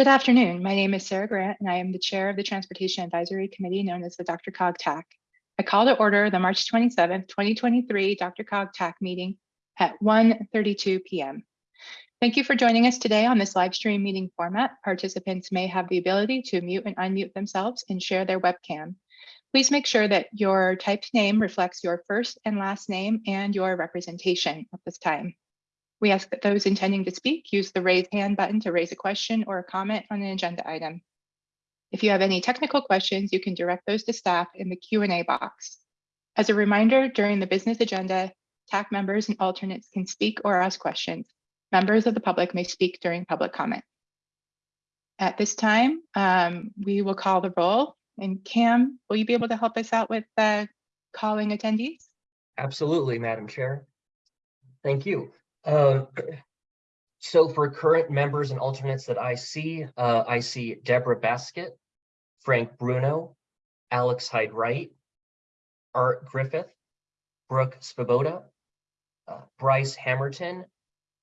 Good afternoon. My name is Sarah Grant, and I am the chair of the Transportation Advisory Committee known as the DRCOG TAC. I call to order the March 27th, 2023 DRCOG TAC meeting at 1.32 p.m. Thank you for joining us today on this live stream meeting format. Participants may have the ability to mute and unmute themselves and share their webcam. Please make sure that your typed name reflects your first and last name and your representation at this time. We ask that those intending to speak use the raise hand button to raise a question or a comment on an agenda item. If you have any technical questions, you can direct those to staff in the Q&A box. As a reminder, during the business agenda, TAC members and alternates can speak or ask questions. Members of the public may speak during public comment. At this time, um, we will call the roll. And Cam, will you be able to help us out with uh, calling attendees? Absolutely, Madam Chair. Thank you. Uh, so for current members and alternates that I see, uh, I see Deborah Baskett, Frank Bruno, Alex Hyde Wright, Art Griffith, Brooke Svoboda, uh, Bryce Hammerton,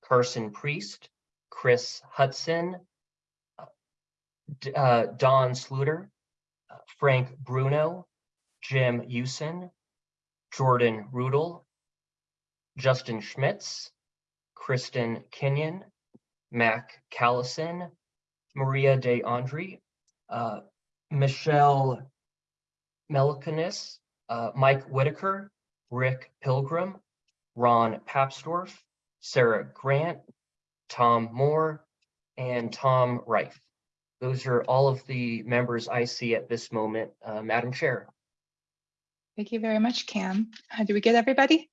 Carson Priest, Chris Hudson, uh, uh Don Sluter, uh, Frank Bruno, Jim Usen, Jordan Rudel, Justin Schmitz, Kristen Kenyon, Mac Callison, Maria De Andre, uh, Michelle Melkanis, uh, Mike Whitaker, Rick Pilgrim, Ron Papsdorf, Sarah Grant, Tom Moore, and Tom Reif. Those are all of the members I see at this moment, uh, Madam Chair. Thank you very much, Cam. Uh, do we get everybody?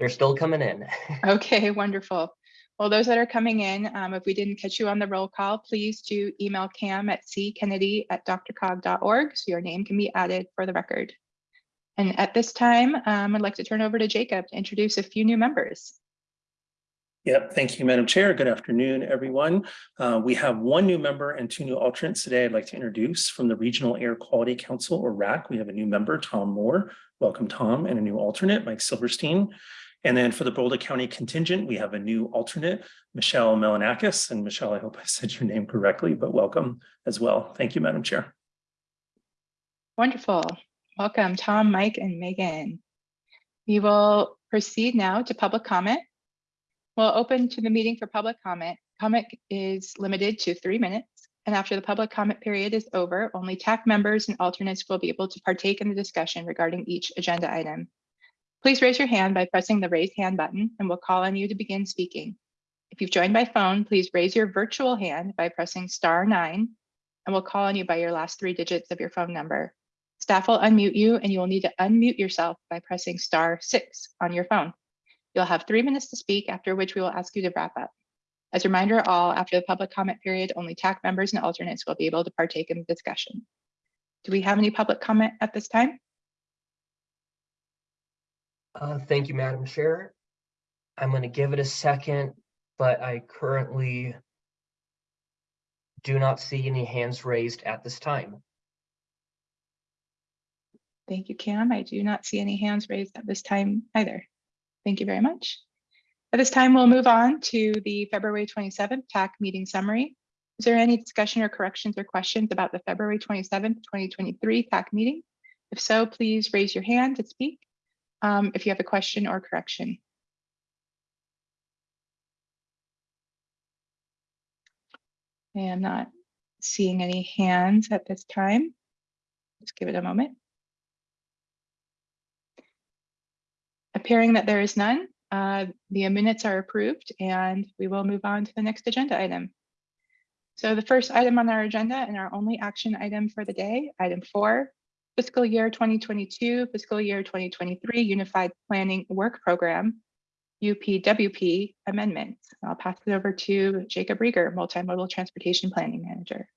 They're still coming in. Okay, wonderful. Well, those that are coming in, um, if we didn't catch you on the roll call, please do email cam at ckennedy at drcog.org so your name can be added for the record. And at this time, um, I'd like to turn over to Jacob to introduce a few new members. Yep, thank you, Madam Chair. Good afternoon, everyone. Uh, we have one new member and two new alternates today I'd like to introduce from the Regional Air Quality Council, or RAC. We have a new member, Tom Moore. Welcome, Tom, and a new alternate, Mike Silverstein. And then for the Boulder County contingent, we have a new alternate, Michelle Melanakis. And Michelle, I hope I said your name correctly, but welcome as well. Thank you, Madam Chair. Wonderful. Welcome, Tom, Mike, and Megan. We will proceed now to public comment. We'll open to the meeting for public comment. Comment is limited to three minutes. And after the public comment period is over, only TAC members and alternates will be able to partake in the discussion regarding each agenda item. Please raise your hand by pressing the raise hand button and we'll call on you to begin speaking. If you've joined by phone, please raise your virtual hand by pressing star nine and we'll call on you by your last three digits of your phone number. Staff will unmute you and you will need to unmute yourself by pressing star six on your phone. You'll have three minutes to speak, after which we will ask you to wrap up. As a reminder, all after the public comment period, only TAC members and alternates will be able to partake in the discussion. Do we have any public comment at this time? Uh, thank you, Madam Chair. I'm going to give it a second, but I currently do not see any hands raised at this time. Thank you, Cam. I do not see any hands raised at this time either. Thank you very much. At this time, we'll move on to the February 27th TAC meeting summary. Is there any discussion or corrections or questions about the February 27th, 2023 TAC meeting? If so, please raise your hand to speak um, if you have a question or correction. I am not seeing any hands at this time. Just give it a moment. Appearing that there is none, uh, the minutes are approved and we will move on to the next agenda item. So the first item on our agenda and our only action item for the day, item four, fiscal year 2022, fiscal year 2023 Unified Planning Work Program, UPWP amendments. I'll pass it over to Jacob Rieger, Multimodal Transportation Planning Manager.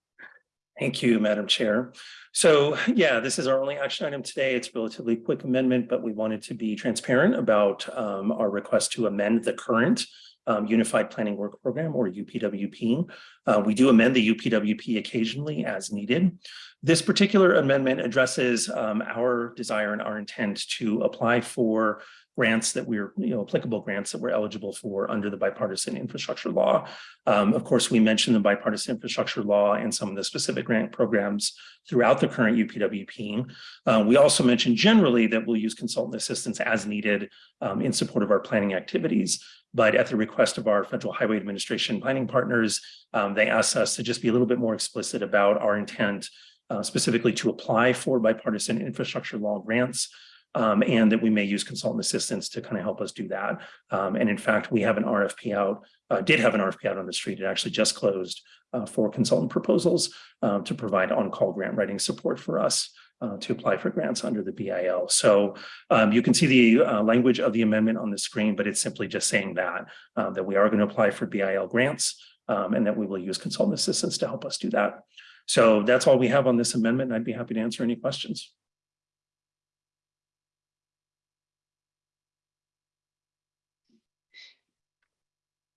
Thank you, Madam Chair. So yeah, this is our only action item today. It's a relatively quick amendment, but we wanted to be transparent about um, our request to amend the current um, Unified Planning Work Program or UPWP. Uh, we do amend the UPWP occasionally as needed. This particular amendment addresses um, our desire and our intent to apply for grants that we're, you know, applicable grants that we're eligible for under the bipartisan infrastructure law. Um, of course, we mentioned the bipartisan infrastructure law and some of the specific grant programs throughout the current UPWP. Uh, we also mentioned generally that we'll use consultant assistance as needed um, in support of our planning activities. But at the request of our Federal Highway Administration planning partners, um, they asked us to just be a little bit more explicit about our intent uh, specifically to apply for bipartisan infrastructure law grants um, and that we may use consultant assistance to kind of help us do that. Um, and in fact, we have an RFP out, uh, did have an RFP out on the street. It actually just closed uh, for consultant proposals um, to provide on-call grant writing support for us uh, to apply for grants under the BIL. So um, you can see the uh, language of the amendment on the screen, but it's simply just saying that, uh, that we are going to apply for BIL grants um, and that we will use consultant assistance to help us do that. So that's all we have on this amendment. I'd be happy to answer any questions.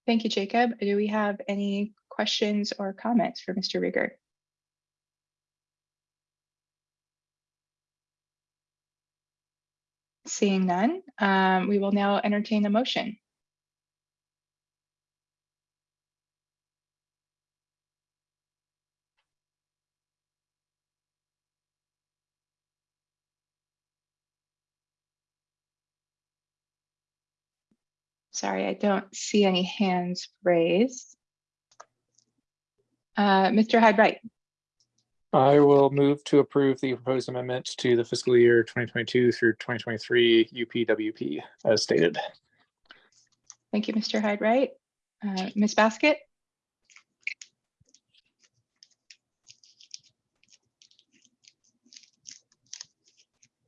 Thank you, Jacob. Do we have any questions or comments for Mr. Rieger? Seeing none, um, we will now entertain a motion. Sorry, I don't see any hands raised. Uh, Mr. Hyde-Wright, I will move to approve the proposed amendment to the fiscal year 2022 through 2023 UPWP as stated. thank you, Mr. Hyde-Wright. Uh, Ms. Baskett,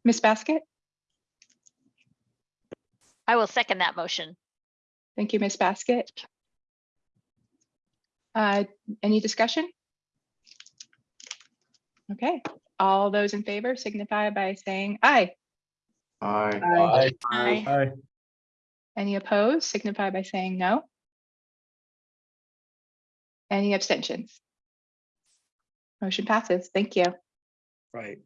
Ms. Baskett, I will second that motion. Thank you, Ms. Baskett. Uh, any discussion? Okay, all those in favor signify by saying aye. aye. Aye. Aye. Any opposed signify by saying no. Any abstentions? Motion passes. Thank you. Right.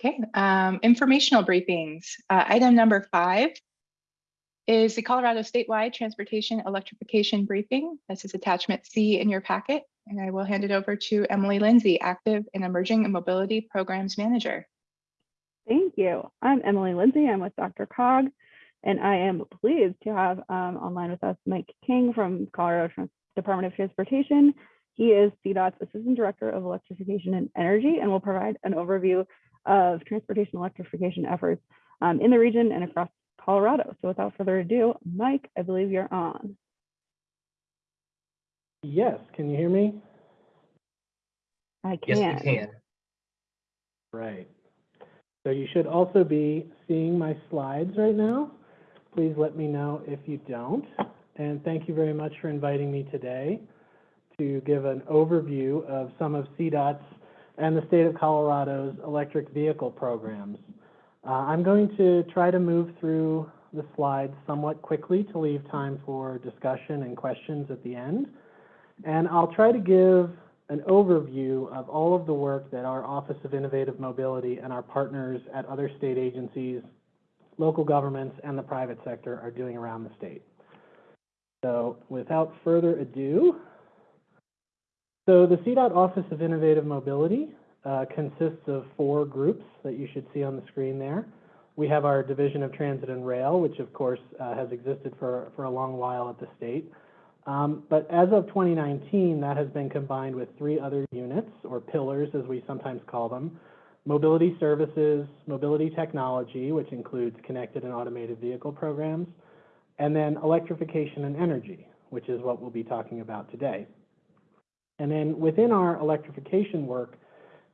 Okay, um, informational briefings. Uh, item number five is the Colorado statewide transportation electrification briefing. This is attachment C in your packet, and I will hand it over to Emily Lindsay, active and emerging mobility programs manager. Thank you. I'm Emily Lindsay. I'm with DRCOG, and I am pleased to have um, online with us Mike King from Colorado Trans- Department of Transportation. He is CDOT's Assistant Director of Electrification and Energy and will provide an overview of transportation electrification efforts um, in the region and across Colorado. So without further ado, Mike, I believe you're on. Yes, can you hear me? I can. Yes, we can. Right. So you should also be seeing my slides right now. Please let me know if you don't. And thank you very much for inviting me today to give an overview of some of CDOT's and the state of Colorado's electric vehicle programs. Uh, I'm going to try to move through the slides somewhat quickly to leave time for discussion and questions at the end. And I'll try to give an overview of all of the work that our Office of Innovative Mobility and our partners at other state agencies, local governments, and the private sector are doing around the state. So without further ado, so the CDOT Office of Innovative Mobility uh, consists of four groups that you should see on the screen there. We have our Division of Transit and Rail, which of course uh, has existed for, for a long while at the state. Um, but as of 2019, that has been combined with three other units, or pillars as we sometimes call them. Mobility Services, Mobility Technology, which includes connected and automated vehicle programs, and then Electrification and Energy, which is what we'll be talking about today. And then within our electrification work,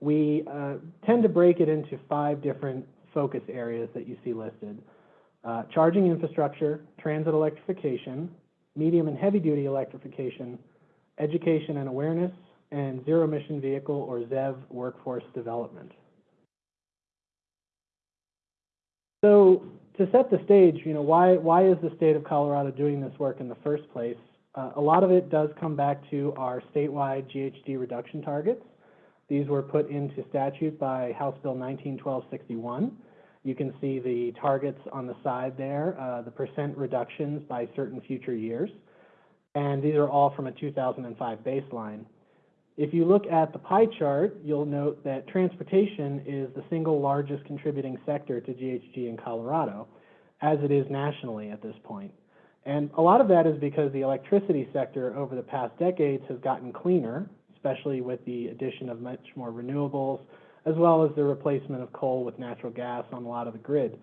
we uh, tend to break it into five different focus areas that you see listed. Uh, charging infrastructure, transit electrification, medium and heavy duty electrification, education and awareness, and zero emission vehicle or ZEV workforce development. So to set the stage, you know, why, why is the state of Colorado doing this work in the first place? Uh, a lot of it does come back to our statewide GHG reduction targets. These were put into statute by House Bill 191261. You can see the targets on the side there, uh, the percent reductions by certain future years. And these are all from a 2005 baseline. If you look at the pie chart, you'll note that transportation is the single largest contributing sector to GHG in Colorado, as it is nationally at this point. And a lot of that is because the electricity sector over the past decades has gotten cleaner, especially with the addition of much more renewables, as well as the replacement of coal with natural gas on a lot of the grid.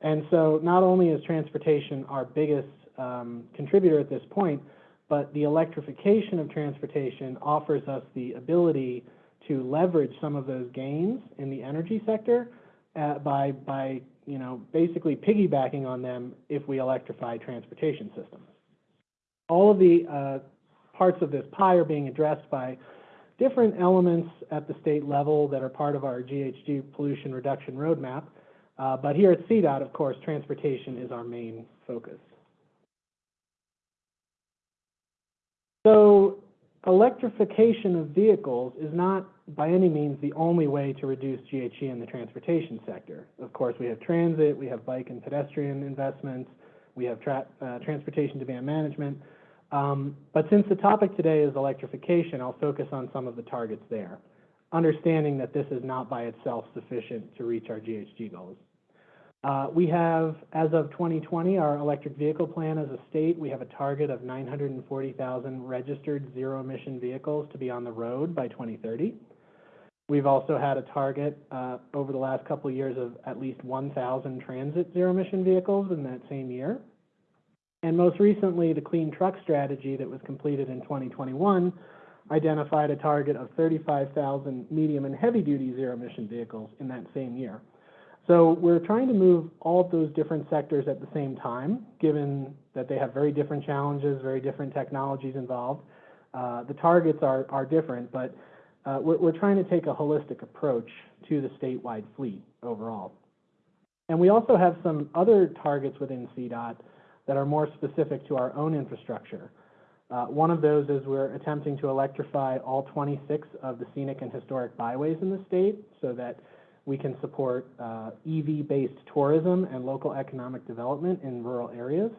And so not only is transportation our biggest um, contributor at this point, but the electrification of transportation offers us the ability to leverage some of those gains in the energy sector uh, by, by, you know, basically piggybacking on them if we electrify transportation systems. All of the uh, parts of this pie are being addressed by different elements at the state level that are part of our GHG pollution reduction roadmap. Uh, but here at CDOT, of course, transportation is our main focus. So electrification of vehicles is not by any means the only way to reduce GHG in the transportation sector. Of course, we have transit, we have bike and pedestrian investments, we have tra uh, transportation demand management. Um, but since the topic today is electrification, I'll focus on some of the targets there, understanding that this is not by itself sufficient to reach our GHG goals. Uh, we have, as of 2020, our electric vehicle plan as a state, we have a target of 940,000 registered zero-emission vehicles to be on the road by 2030. We've also had a target uh, over the last couple of years of at least 1,000 transit zero-emission vehicles in that same year. And most recently, the Clean Truck Strategy that was completed in 2021 identified a target of 35,000 medium and heavy-duty zero-emission vehicles in that same year. So we're trying to move all of those different sectors at the same time, given that they have very different challenges, very different technologies involved. Uh, the targets are, are different, but uh, we're trying to take a holistic approach to the statewide fleet overall. And we also have some other targets within CDOT that are more specific to our own infrastructure. Uh, one of those is we're attempting to electrify all 26 of the scenic and historic byways in the state so that we can support uh, EV-based tourism and local economic development in rural areas.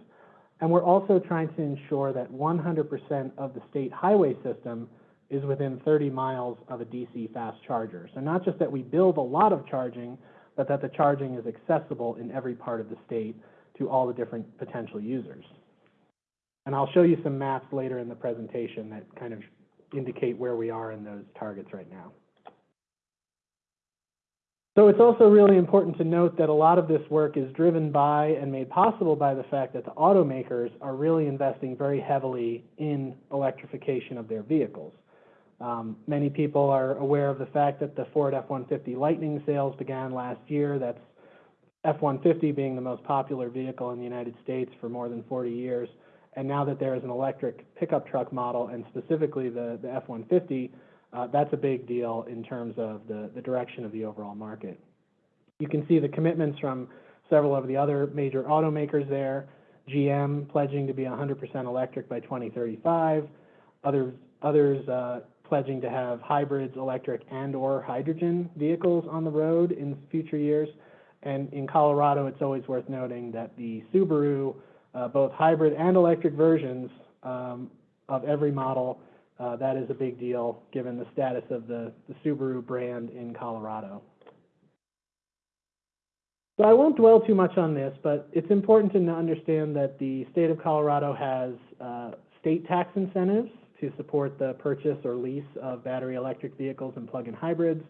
And we're also trying to ensure that 100% of the state highway system is within 30 miles of a DC fast charger. So not just that we build a lot of charging, but that the charging is accessible in every part of the state to all the different potential users. And I'll show you some maps later in the presentation that kind of indicate where we are in those targets right now. So it's also really important to note that a lot of this work is driven by and made possible by the fact that the automakers are really investing very heavily in electrification of their vehicles. Um, many people are aware of the fact that the Ford F-150 Lightning sales began last year. That's F-150 being the most popular vehicle in the United States for more than 40 years. And now that there is an electric pickup truck model, and specifically the, the F-150, uh, that's a big deal in terms of the, the direction of the overall market. You can see the commitments from several of the other major automakers there. GM pledging to be 100% electric by 2035. Others, others uh, pledging to have hybrids, electric, and or hydrogen vehicles on the road in future years. And in Colorado, it's always worth noting that the Subaru, uh, both hybrid and electric versions um, of every model uh, that is a big deal given the status of the, the Subaru brand in Colorado. So I won't dwell too much on this, but it's important to understand that the state of Colorado has uh, state tax incentives to support the purchase or lease of battery electric vehicles and plug-in hybrids.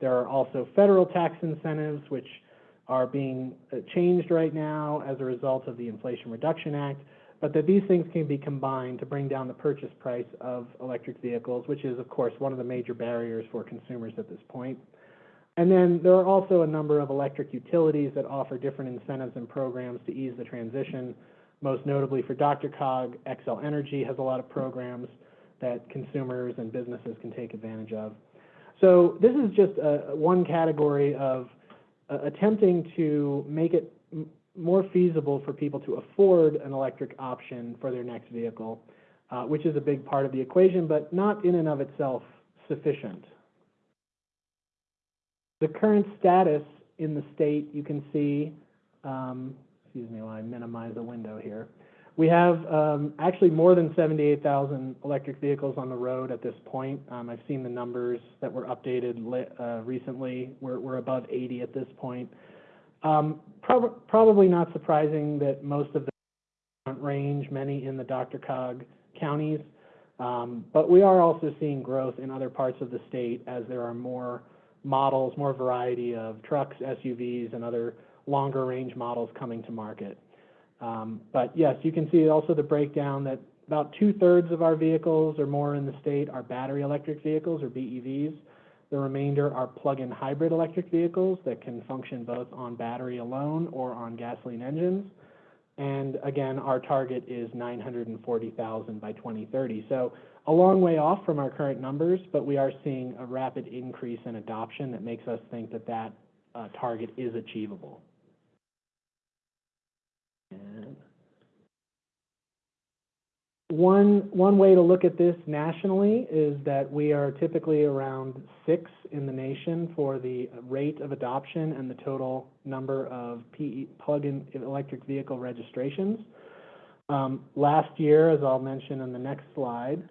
There are also federal tax incentives, which are being uh, changed right now as a result of the Inflation Reduction Act, but that these things can be combined to bring down the purchase price of electric vehicles, which is, of course, one of the major barriers for consumers at this point. And then there are also a number of electric utilities that offer different incentives and programs to ease the transition. Most notably for DRCOG, Xcel Energy has a lot of programs that consumers and businesses can take advantage of. So this is just a, one category of uh, attempting to make it more feasible for people to afford an electric option for their next vehicle, uh, which is a big part of the equation, but not in and of itself sufficient. the current status in the state, you can see, um, excuse me while I minimize the window here. We have um, actually more than 78,000 electric vehicles on the road at this point. Um, I've seen the numbers that were updated uh, recently. We're, we're above 80 at this point. Um, prob- probably not surprising that most of the range, many in the DRCOG counties. Um, but we are also seeing growth in other parts of the state as there are more models, more variety of trucks, SUVs, and other longer range models coming to market. Um, but yes, you can see also the breakdown that about two thirds of our vehicles or more in the state are battery electric vehicles or BEVs. The remainder are plug-in hybrid electric vehicles that can function both on battery alone or on gasoline engines. And again, our target is 940,000 by 2030. So a long way off from our current numbers, but we are seeing a rapid increase in adoption that makes us think that that uh, target is achievable. And One, one way to look at this nationally is that we are typically around six in the nation for the rate of adoption and the total number of plug-in electric vehicle registrations. Um, last year, as I'll mention in the next slide,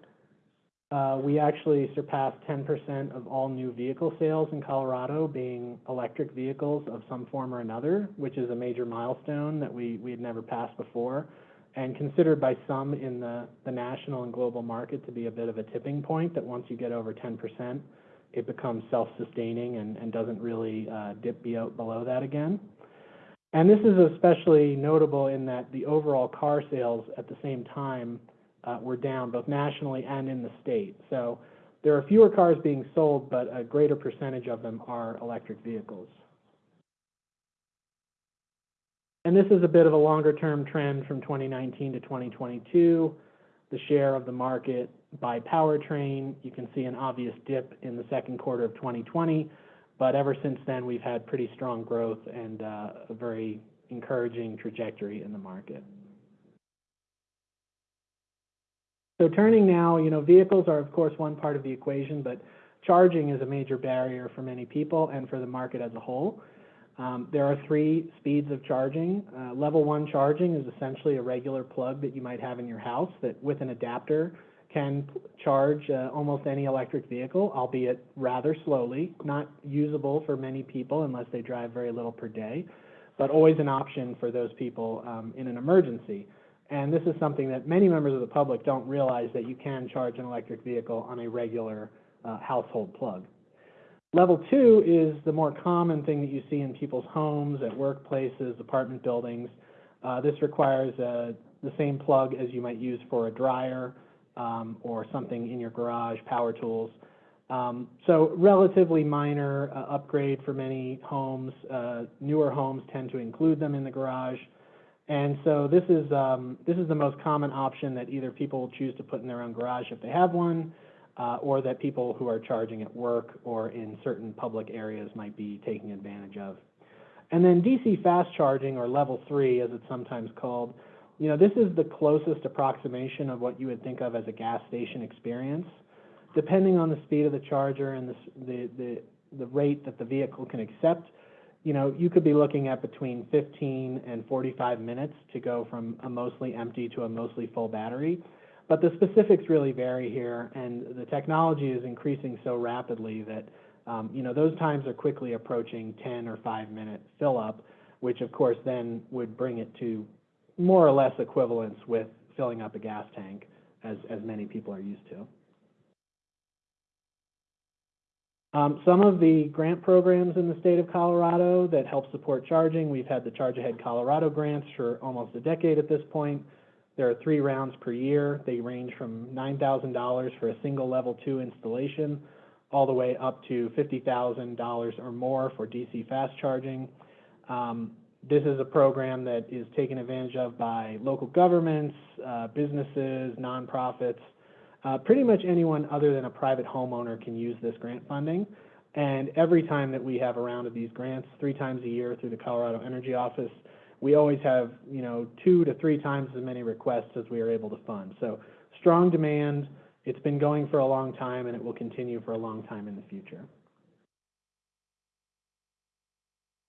we actually surpassed 10% of all new vehicle sales in Colorado being electric vehicles of some form or another, which is a major milestone that we, we had never passed before and considered by some in the, the national and global market to be a bit of a tipping point, that once you get over 10%, it becomes self-sustaining and, and doesn't really uh, dip be below that again. And this is especially notable in that the overall car sales at the same time uh, were down both nationally and in the state. So there are fewer cars being sold, but a greater percentage of them are electric vehicles. And this is a bit of a longer-term trend from 2019 to 2022. The share of the market by powertrain, you can see an obvious dip in the second quarter of 2020, but ever since then, we've had pretty strong growth and uh, a very encouraging trajectory in the market. So turning now, you know, vehicles are of course one part of the equation, but charging is a major barrier for many people and for the market as a whole. Um, there are three speeds of charging. Uh, level one charging is essentially a regular plug that you might have in your house that with an adapter can charge uh, almost any electric vehicle, albeit rather slowly, not usable for many people unless they drive very little per day, but always an option for those people um, in an emergency. And this is something that many members of the public don't realize that you can charge an electric vehicle on a regular uh, household plug. Level two is the more common thing that you see in people's homes, at workplaces, apartment buildings. Uh, this requires uh, the same plug as you might use for a dryer um, or something in your garage, power tools. Um, so relatively minor uh, upgrade for many homes. Uh, newer homes tend to include them in the garage. And so this is, um, this is the most common option that either people choose to put in their own garage if they have one, uh, or that people who are charging at work or in certain public areas might be taking advantage of. And then DC fast charging, or level three, as it's sometimes called, you know, this is the closest approximation of what you would think of as a gas station experience. Depending on the speed of the charger and the, the, the, the rate that the vehicle can accept, you know, you could be looking at between 15 and 45 minutes to go from a mostly empty to a mostly full battery. But the specifics really vary here, and the technology is increasing so rapidly that, um, you know, those times are quickly approaching 10 or 5 minute fill up, which of course then would bring it to more or less equivalence with filling up a gas tank, as, as many people are used to. Um, some of the grant programs in the state of Colorado that help support charging, we've had the Charge Ahead Colorado grants for almost a decade at this point. There are three rounds per year. They range from $9,000 for a single level two installation, all the way up to $50,000 or more for DC fast charging. Um, this is a program that is taken advantage of by local governments, uh, businesses, nonprofits, uh, pretty much anyone other than a private homeowner can use this grant funding. And every time that we have a round of these grants, three times a year through the Colorado Energy Office, we always have, you know, two to three times as many requests as we are able to fund. So strong demand. It's been going for a long time and it will continue for a long time in the future.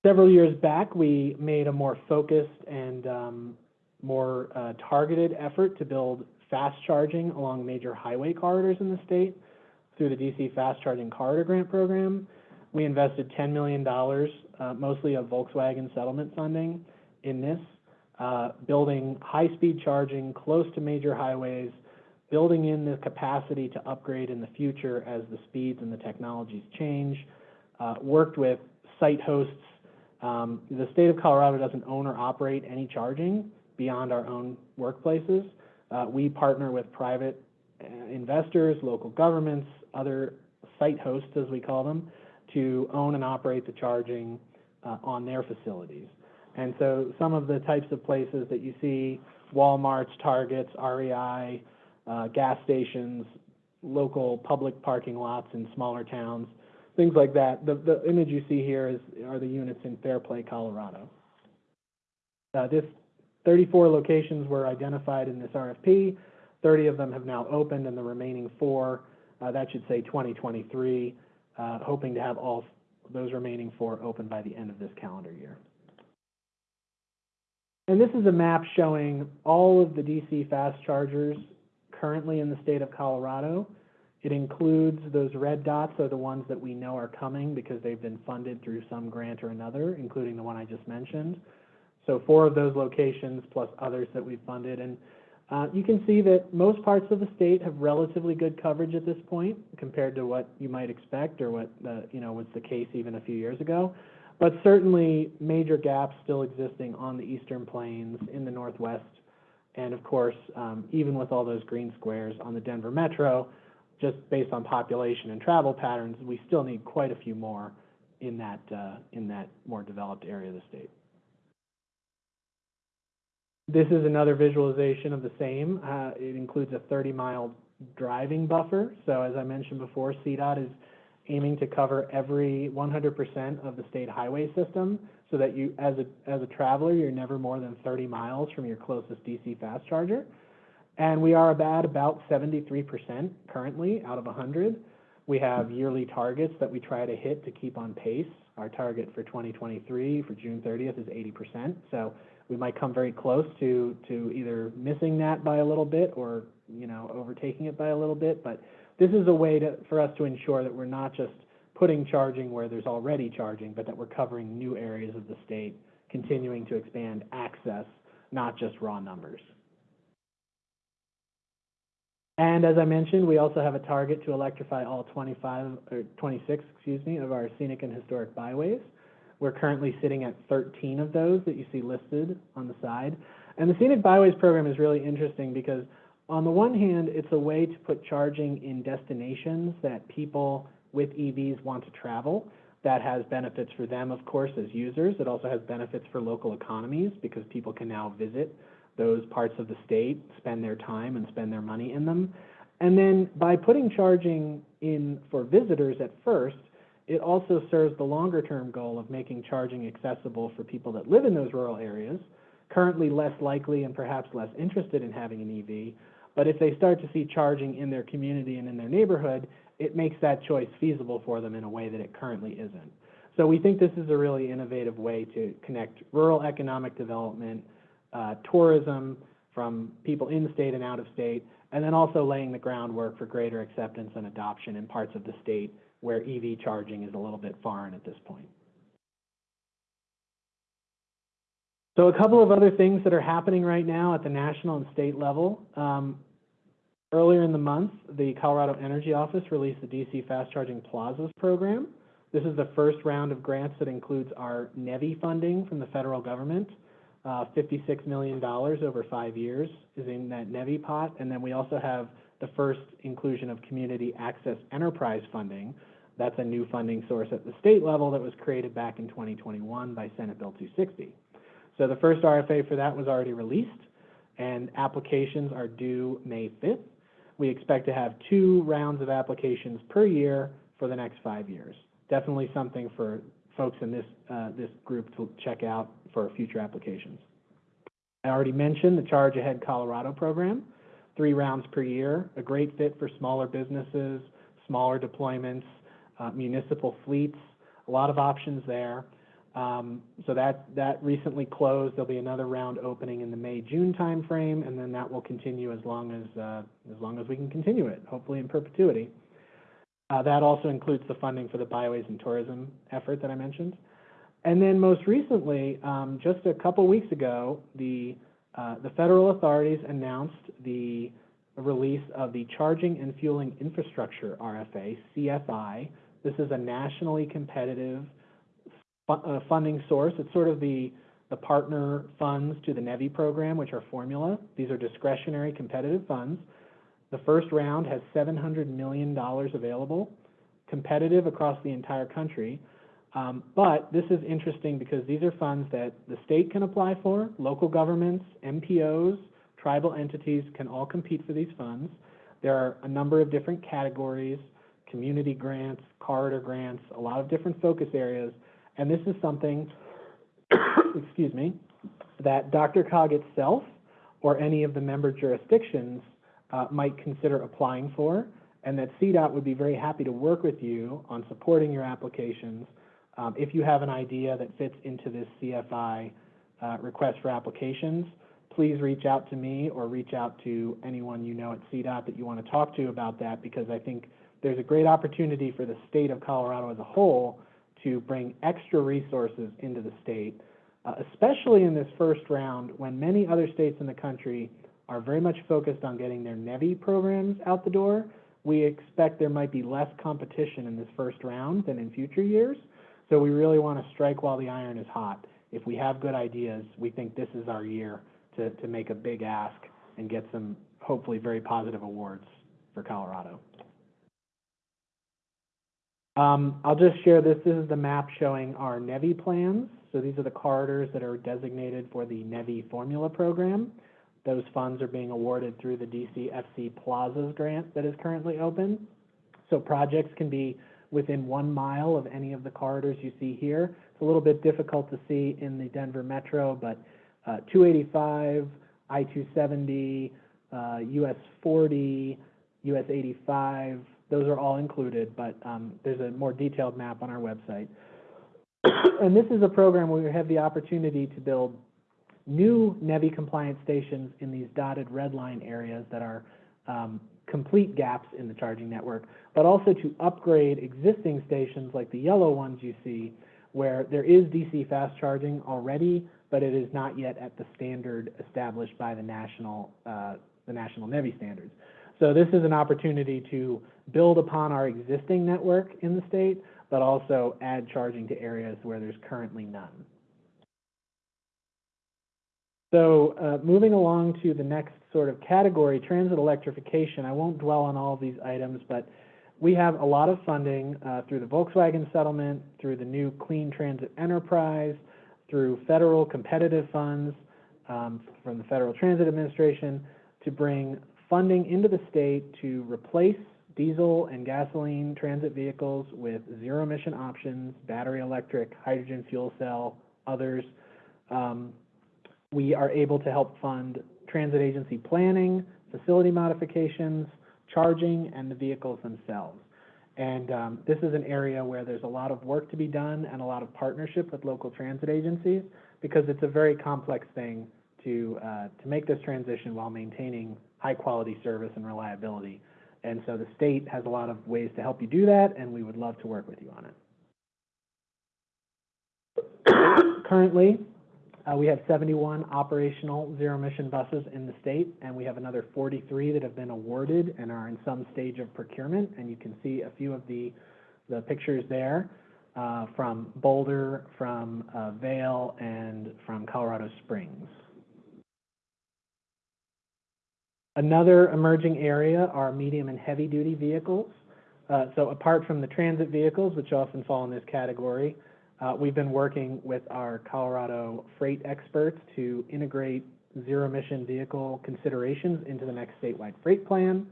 Several years back, we made a more focused and um, more uh, targeted effort to build fast charging along major highway corridors in the state through the DC Fast Charging Corridor Grant Program. We invested $10 million, uh, mostly of Volkswagen settlement funding in this, uh, building high-speed charging close to major highways, building in the capacity to upgrade in the future as the speeds and the technologies change, uh, worked with site hosts. Um, the state of Colorado doesn't own or operate any charging beyond our own workplaces. Uh, we partner with private uh, investors, local governments, other site hosts, as we call them, to own and operate the charging uh, on their facilities. And so some of the types of places that you see, Walmarts, Targets, REI, uh, gas stations, local public parking lots in smaller towns, things like that. The, the image you see here is, are the units in Fairplay, Colorado. Uh, this 34 locations were identified in this RFP. 30 of them have now opened and the remaining four, uh, that should say 2023, uh, hoping to have all those remaining four open by the end of this calendar year. And this is a map showing all of the DC fast chargers currently in the state of Colorado. It includes those red dots are the ones that we know are coming because they've been funded through some grant or another, including the one I just mentioned. So four of those locations plus others that we've funded. And uh, you can see that most parts of the state have relatively good coverage at this point compared to what you might expect or what the, you know was the case even a few years ago. But certainly major gaps still existing on the eastern plains, in the northwest, and of course, um, even with all those green squares on the Denver metro, just based on population and travel patterns, we still need quite a few more in that uh, in that more developed area of the state. This is another visualization of the same. Uh, it includes a 30-mile driving buffer. So as I mentioned before, CDOT is aiming to cover every 100% of the state highway system so that you, as a, as a traveler, you're never more than 30 miles from your closest DC fast charger. And we are about, about 73% currently out of 100. We have yearly targets that we try to hit to keep on pace. Our target for 2023 for June 30th is 80%. So we might come very close to, to either missing that by a little bit or, you know, overtaking it by a little bit. But this is a way to, for us to ensure that we're not just putting charging where there's already charging, but that we're covering new areas of the state, continuing to expand access, not just raw numbers. And as I mentioned, we also have a target to electrify all 25, or 26, excuse me, of our scenic and historic byways. We're currently sitting at 13 of those that you see listed on the side. And the Scenic Byways program is really interesting because on the one hand, it's a way to put charging in destinations that people with EVs want to travel. That has benefits for them, of course, as users. It also has benefits for local economies because people can now visit those parts of the state, spend their time and spend their money in them. And then by putting charging in for visitors at first, it also serves the longer term goal of making charging accessible for people that live in those rural areas, currently less likely and perhaps less interested in having an EV. But if they start to see charging in their community and in their neighborhood, it makes that choice feasible for them in a way that it currently isn't. So we think this is a really innovative way to connect rural economic development, uh, tourism from people in state and out of state, and then also laying the groundwork for greater acceptance and adoption in parts of the state where EV charging is a little bit foreign at this point. So a couple of other things that are happening right now at the national and state level. Um, earlier in the month, the Colorado Energy Office released the DC Fast Charging Plazas program. This is the first round of grants that includes our NEVI funding from the federal government. Uh, $56 million over five years is in that NEVI pot. And then we also have the first inclusion of community access enterprise funding. That's a new funding source at the state level that was created back in 2021 by Senate Bill 260. So the first RFA for that was already released, and applications are due May 5th. We expect to have two rounds of applications per year for the next five years. Definitely something for folks in this, uh, this group to check out for future applications. I already mentioned the Charge Ahead Colorado program, three rounds per year, a great fit for smaller businesses, smaller deployments, uh, municipal fleets, a lot of options there. Um, so that, that recently closed. There'll be another round opening in the May, June timeframe, and then that will continue as long as, uh, as long as we can continue it, hopefully in perpetuity. Uh, that also includes the funding for the byways and tourism effort that I mentioned. And then most recently, um, just a couple weeks ago, the, uh, the federal authorities announced the release of the Charging and Fueling Infrastructure RFA, CFI. This is a nationally competitive fu- uh, funding source. It's sort of the, the partner funds to the NEVI program, which are formula. These are discretionary competitive funds. The first round has $700 million available, competitive across the entire country. Um, but this is interesting because these are funds that the state can apply for, local governments, MPOs, tribal entities can all compete for these funds. There are a number of different categories, community grants, corridor grants, a lot of different focus areas. And this is something, excuse me, that DRCOG itself or any of the member jurisdictions uh, might consider applying for, and that CDOT would be very happy to work with you on supporting your applications um, if you have an idea that fits into this CFI uh, request for applications, please reach out to me or reach out to anyone you know at CDOT that you want to talk to about that because I think there's a great opportunity for the state of Colorado as a whole to bring extra resources into the state, uh, especially in this first round when many other states in the country are very much focused on getting their NEVI programs out the door. We expect there might be less competition in this first round than in future years. So we really want to strike while the iron is hot. If we have good ideas, we think this is our year to, to make a big ask and get some hopefully very positive awards for Colorado. Um, I'll just share this. This is the map showing our NEVI plans. So these are the corridors that are designated for the NEVI formula program. Those funds are being awarded through the DCFC Plazas grant that is currently open. So projects can be within one mile of any of the corridors you see here. It's a little bit difficult to see in the Denver Metro, but uh, 285, I-270, uh, US 40, US 85, those are all included, but um, there's a more detailed map on our website. and this is a program where we have the opportunity to build new NEVI compliant stations in these dotted red line areas that are um, complete gaps in the charging network, but also to upgrade existing stations like the yellow ones you see, where there is DC fast charging already, but it is not yet at the standard established by the national, uh, the national NEVI standards. So this is an opportunity to build upon our existing network in the state, but also add charging to areas where there's currently none. So uh, moving along to the next sort of category, transit electrification, I won't dwell on all of these items, but we have a lot of funding uh, through the Volkswagen settlement, through the new Clean Transit Enterprise, through federal competitive funds um, from the Federal Transit Administration to bring funding into the state to replace diesel and gasoline transit vehicles with zero emission options, battery electric, hydrogen fuel cell, others. Um, we are able to help fund transit agency planning, facility modifications, charging, and the vehicles themselves. And um, this is an area where there's a lot of work to be done and a lot of partnership with local transit agencies because it's a very complex thing to, uh, to make this transition while maintaining high quality service and reliability. And so the state has a lot of ways to help you do that, and we would love to work with you on it. Currently, uh, we have 71 operational zero emission buses in the state, and we have another 43 that have been awarded and are in some stage of procurement. And you can see a few of the, the pictures there uh, from Boulder, from uh, Vail, and from Colorado Springs. Another emerging area are medium and heavy duty vehicles. Uh, so apart from the transit vehicles, which often fall in this category, uh, we've been working with our Colorado freight experts to integrate zero emission vehicle considerations into the next statewide freight plan.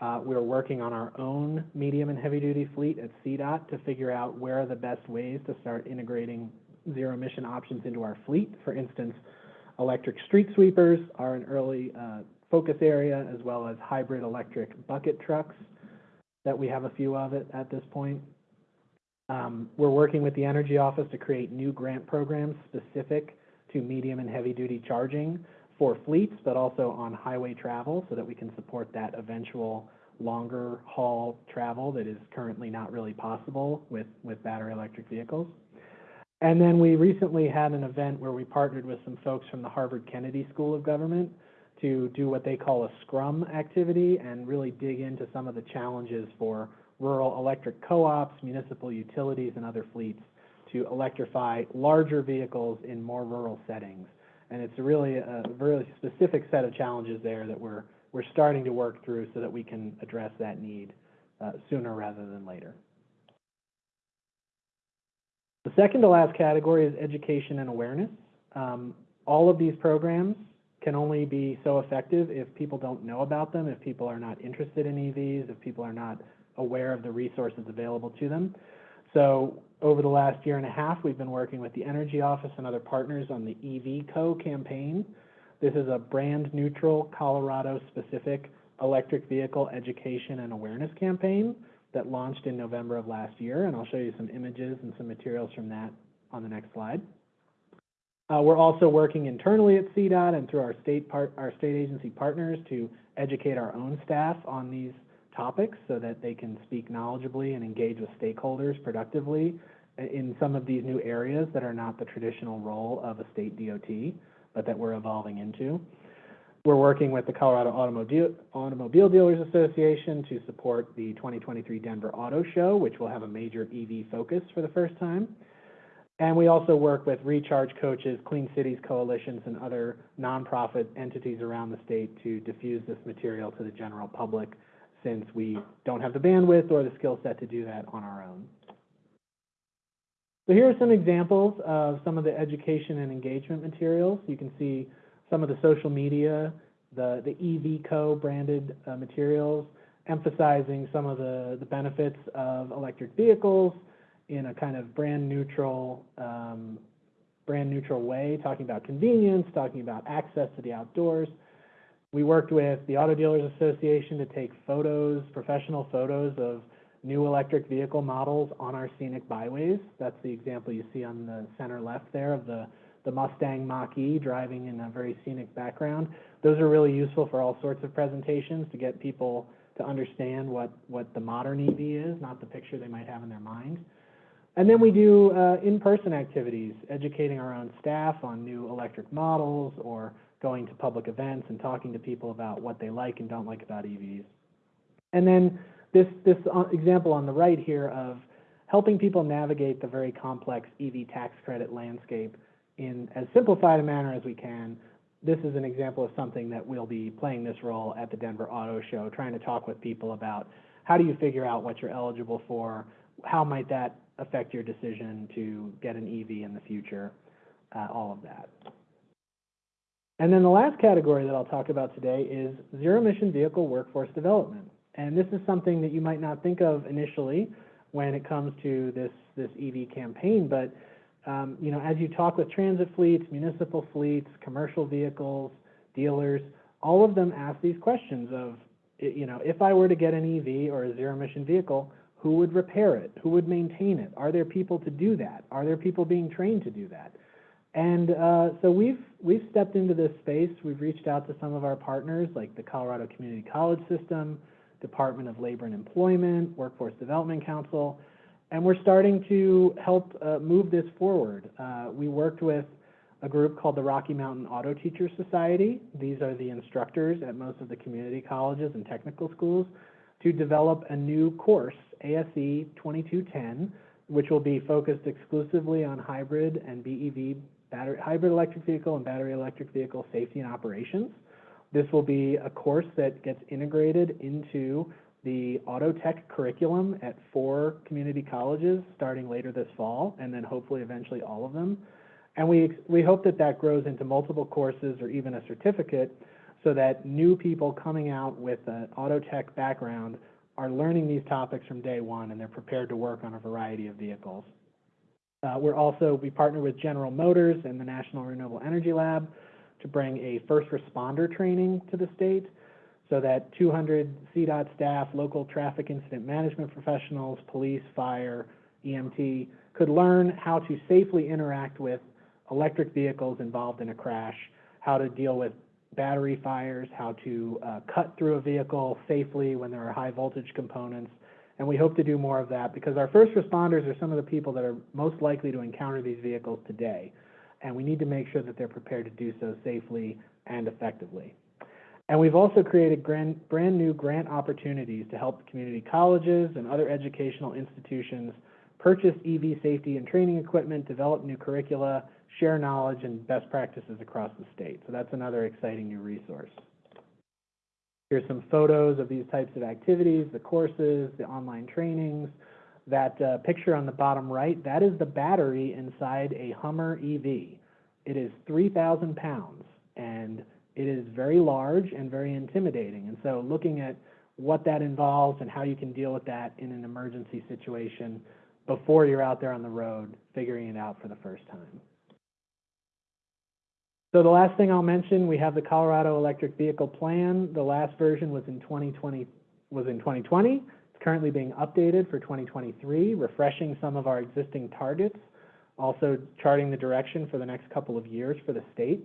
Uh, we're working on our own medium and heavy duty fleet at CDOT to figure out where are the best ways to start integrating zero emission options into our fleet. For instance, electric street sweepers are an early focus area, as well as hybrid electric bucket trucks that we have a few of it at this point. Um, we're working with the Energy Office to create new grant programs specific to medium and heavy-duty charging for fleets, but also on highway travel so that we can support that eventual longer haul travel that is currently not really possible with, with battery electric vehicles. And then we recently had an event where we partnered with some folks from the Harvard Kennedy School of Government to do what they call a scrum activity and really dig into some of the challenges for rural electric co-ops, municipal utilities, and other fleets to electrify larger vehicles in more rural settings. And it's really a really specific set of challenges there that we're, we're starting to work through so that we can address that need uh, sooner rather than later. The second to last category is education and awareness. Um, all of these programs can only be so effective if people don't know about them, if people are not interested in EVs, if people are not aware of the resources available to them. So over the last year and a half, we've been working with the Energy Office and other partners on the EV Co campaign. This is a brand neutral, Colorado specific electric vehicle education and awareness campaign that launched in November of last year. And I'll show you some images and some materials from that on the next slide. Uh, we're also working internally at CDOT and through our state part, our state agency partners to educate our own staff on these topics so that they can speak knowledgeably and engage with stakeholders productively in some of these new areas that are not the traditional role of a state DOT, but that we're evolving into. We're working with the Colorado Automobile, Automobile Dealers Association to support the 2023 Denver Auto Show, which will have a major EV focus for the first time. And we also work with Recharge Coaches, Clean Cities Coalitions, and other nonprofit entities around the state to diffuse this material to the general public since we don't have the bandwidth or the skill set to do that on our own. So here are some examples of some of the education and engagement materials. You can see some of the social media, the, the EV Co branded uh, materials, emphasizing some of the, the benefits of electric vehicles in a kind of brand neutral, um, brand neutral way, talking about convenience, talking about access to the outdoors. We worked with the Auto Dealers Association to take photos, professional photos of new electric vehicle models on our scenic byways. That's the example you see on the center left there of the, the Mustang Mach-E driving in a very scenic background. Those are really useful for all sorts of presentations to get people to understand what, what the modern EV is, not the picture they might have in their mind. And then we do uh, in-person activities, educating our own staff on new electric models or going to public events and talking to people about what they like and don't like about EVs. And then this, this uh, example on the right here of helping people navigate the very complex EV tax credit landscape in as simplified a manner as we can. This is an example of something that we'll be playing this role at the Denver Auto Show, trying to talk with people about how do you figure out what you're eligible for, how might that affect your decision to get an EV in the future, uh, all of that. And then the last category that I'll talk about today is zero emission vehicle workforce development. And this is something that you might not think of initially when it comes to this, this EV campaign, but um, you know, as you talk with transit fleets, municipal fleets, commercial vehicles, dealers, all of them ask these questions of, you know, if I were to get an EV or a zero emission vehicle, who would repair it? Who would maintain it? Are there people to do that? Are there people being trained to do that? And uh, so we've we've stepped into this space. We've reached out to some of our partners, like the Colorado Community College System, Department of Labor and Employment, Workforce Development Council, and we're starting to help uh, move this forward. Uh, we worked with a group called the Rocky Mountain Auto Teachers Society. These are the instructors at most of the community colleges and technical schools to develop a new course, ASE 2210, which will be focused exclusively on hybrid and BEV battery, hybrid electric vehicle and battery electric vehicle safety and operations. This will be a course that gets integrated into the auto tech curriculum at four community colleges starting later this fall, and then hopefully eventually all of them. And we, we hope that that grows into multiple courses or even a certificate so that new people coming out with an auto tech background are learning these topics from day one and they're prepared to work on a variety of vehicles. Uh, we're also, we partner with General Motors and the National Renewable Energy Lab to bring a first responder training to the state so that 200 CDOT staff, local traffic incident management professionals, police, fire, EMT, could learn how to safely interact with electric vehicles involved in a crash, how to deal with battery fires, how to uh, cut through a vehicle safely when there are high voltage components. And we hope to do more of that because our first responders are some of the people that are most likely to encounter these vehicles today. And we need to make sure that they're prepared to do so safely and effectively. And we've also created brand, brand new grant opportunities to help community colleges and other educational institutions purchase EV safety and training equipment, develop new curricula, share knowledge and best practices across the state. So that's another exciting new resource. Here's some photos of these types of activities, the courses, the online trainings. That uh, picture on the bottom right, that is the battery inside a Hummer EV. It is 3,000 pounds and it is very large and very intimidating. And so looking at what that involves and how you can deal with that in an emergency situation before you're out there on the road, figuring it out for the first time. So the last thing I'll mention, we have the Colorado Electric Vehicle Plan. The last version was in 2020, was in 2020. It's currently being updated for 2023, refreshing some of our existing targets, also charting the direction for the next couple of years for the state.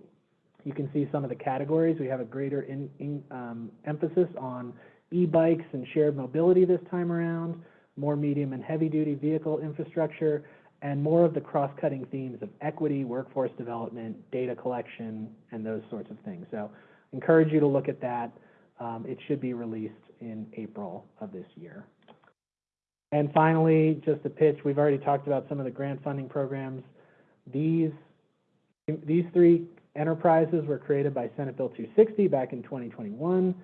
You can see some of the categories. We have a greater in, in, um, emphasis on e-bikes and shared mobility this time around, more medium and heavy duty vehicle infrastructure, and more of the cross-cutting themes of equity, workforce development, data collection, and those sorts of things. So encourage you to look at that. Um, it should be released in April of this year. And finally, just a pitch, we've already talked about some of the grant funding programs. These, these three enterprises were created by Senate Bill 260 back in 2021.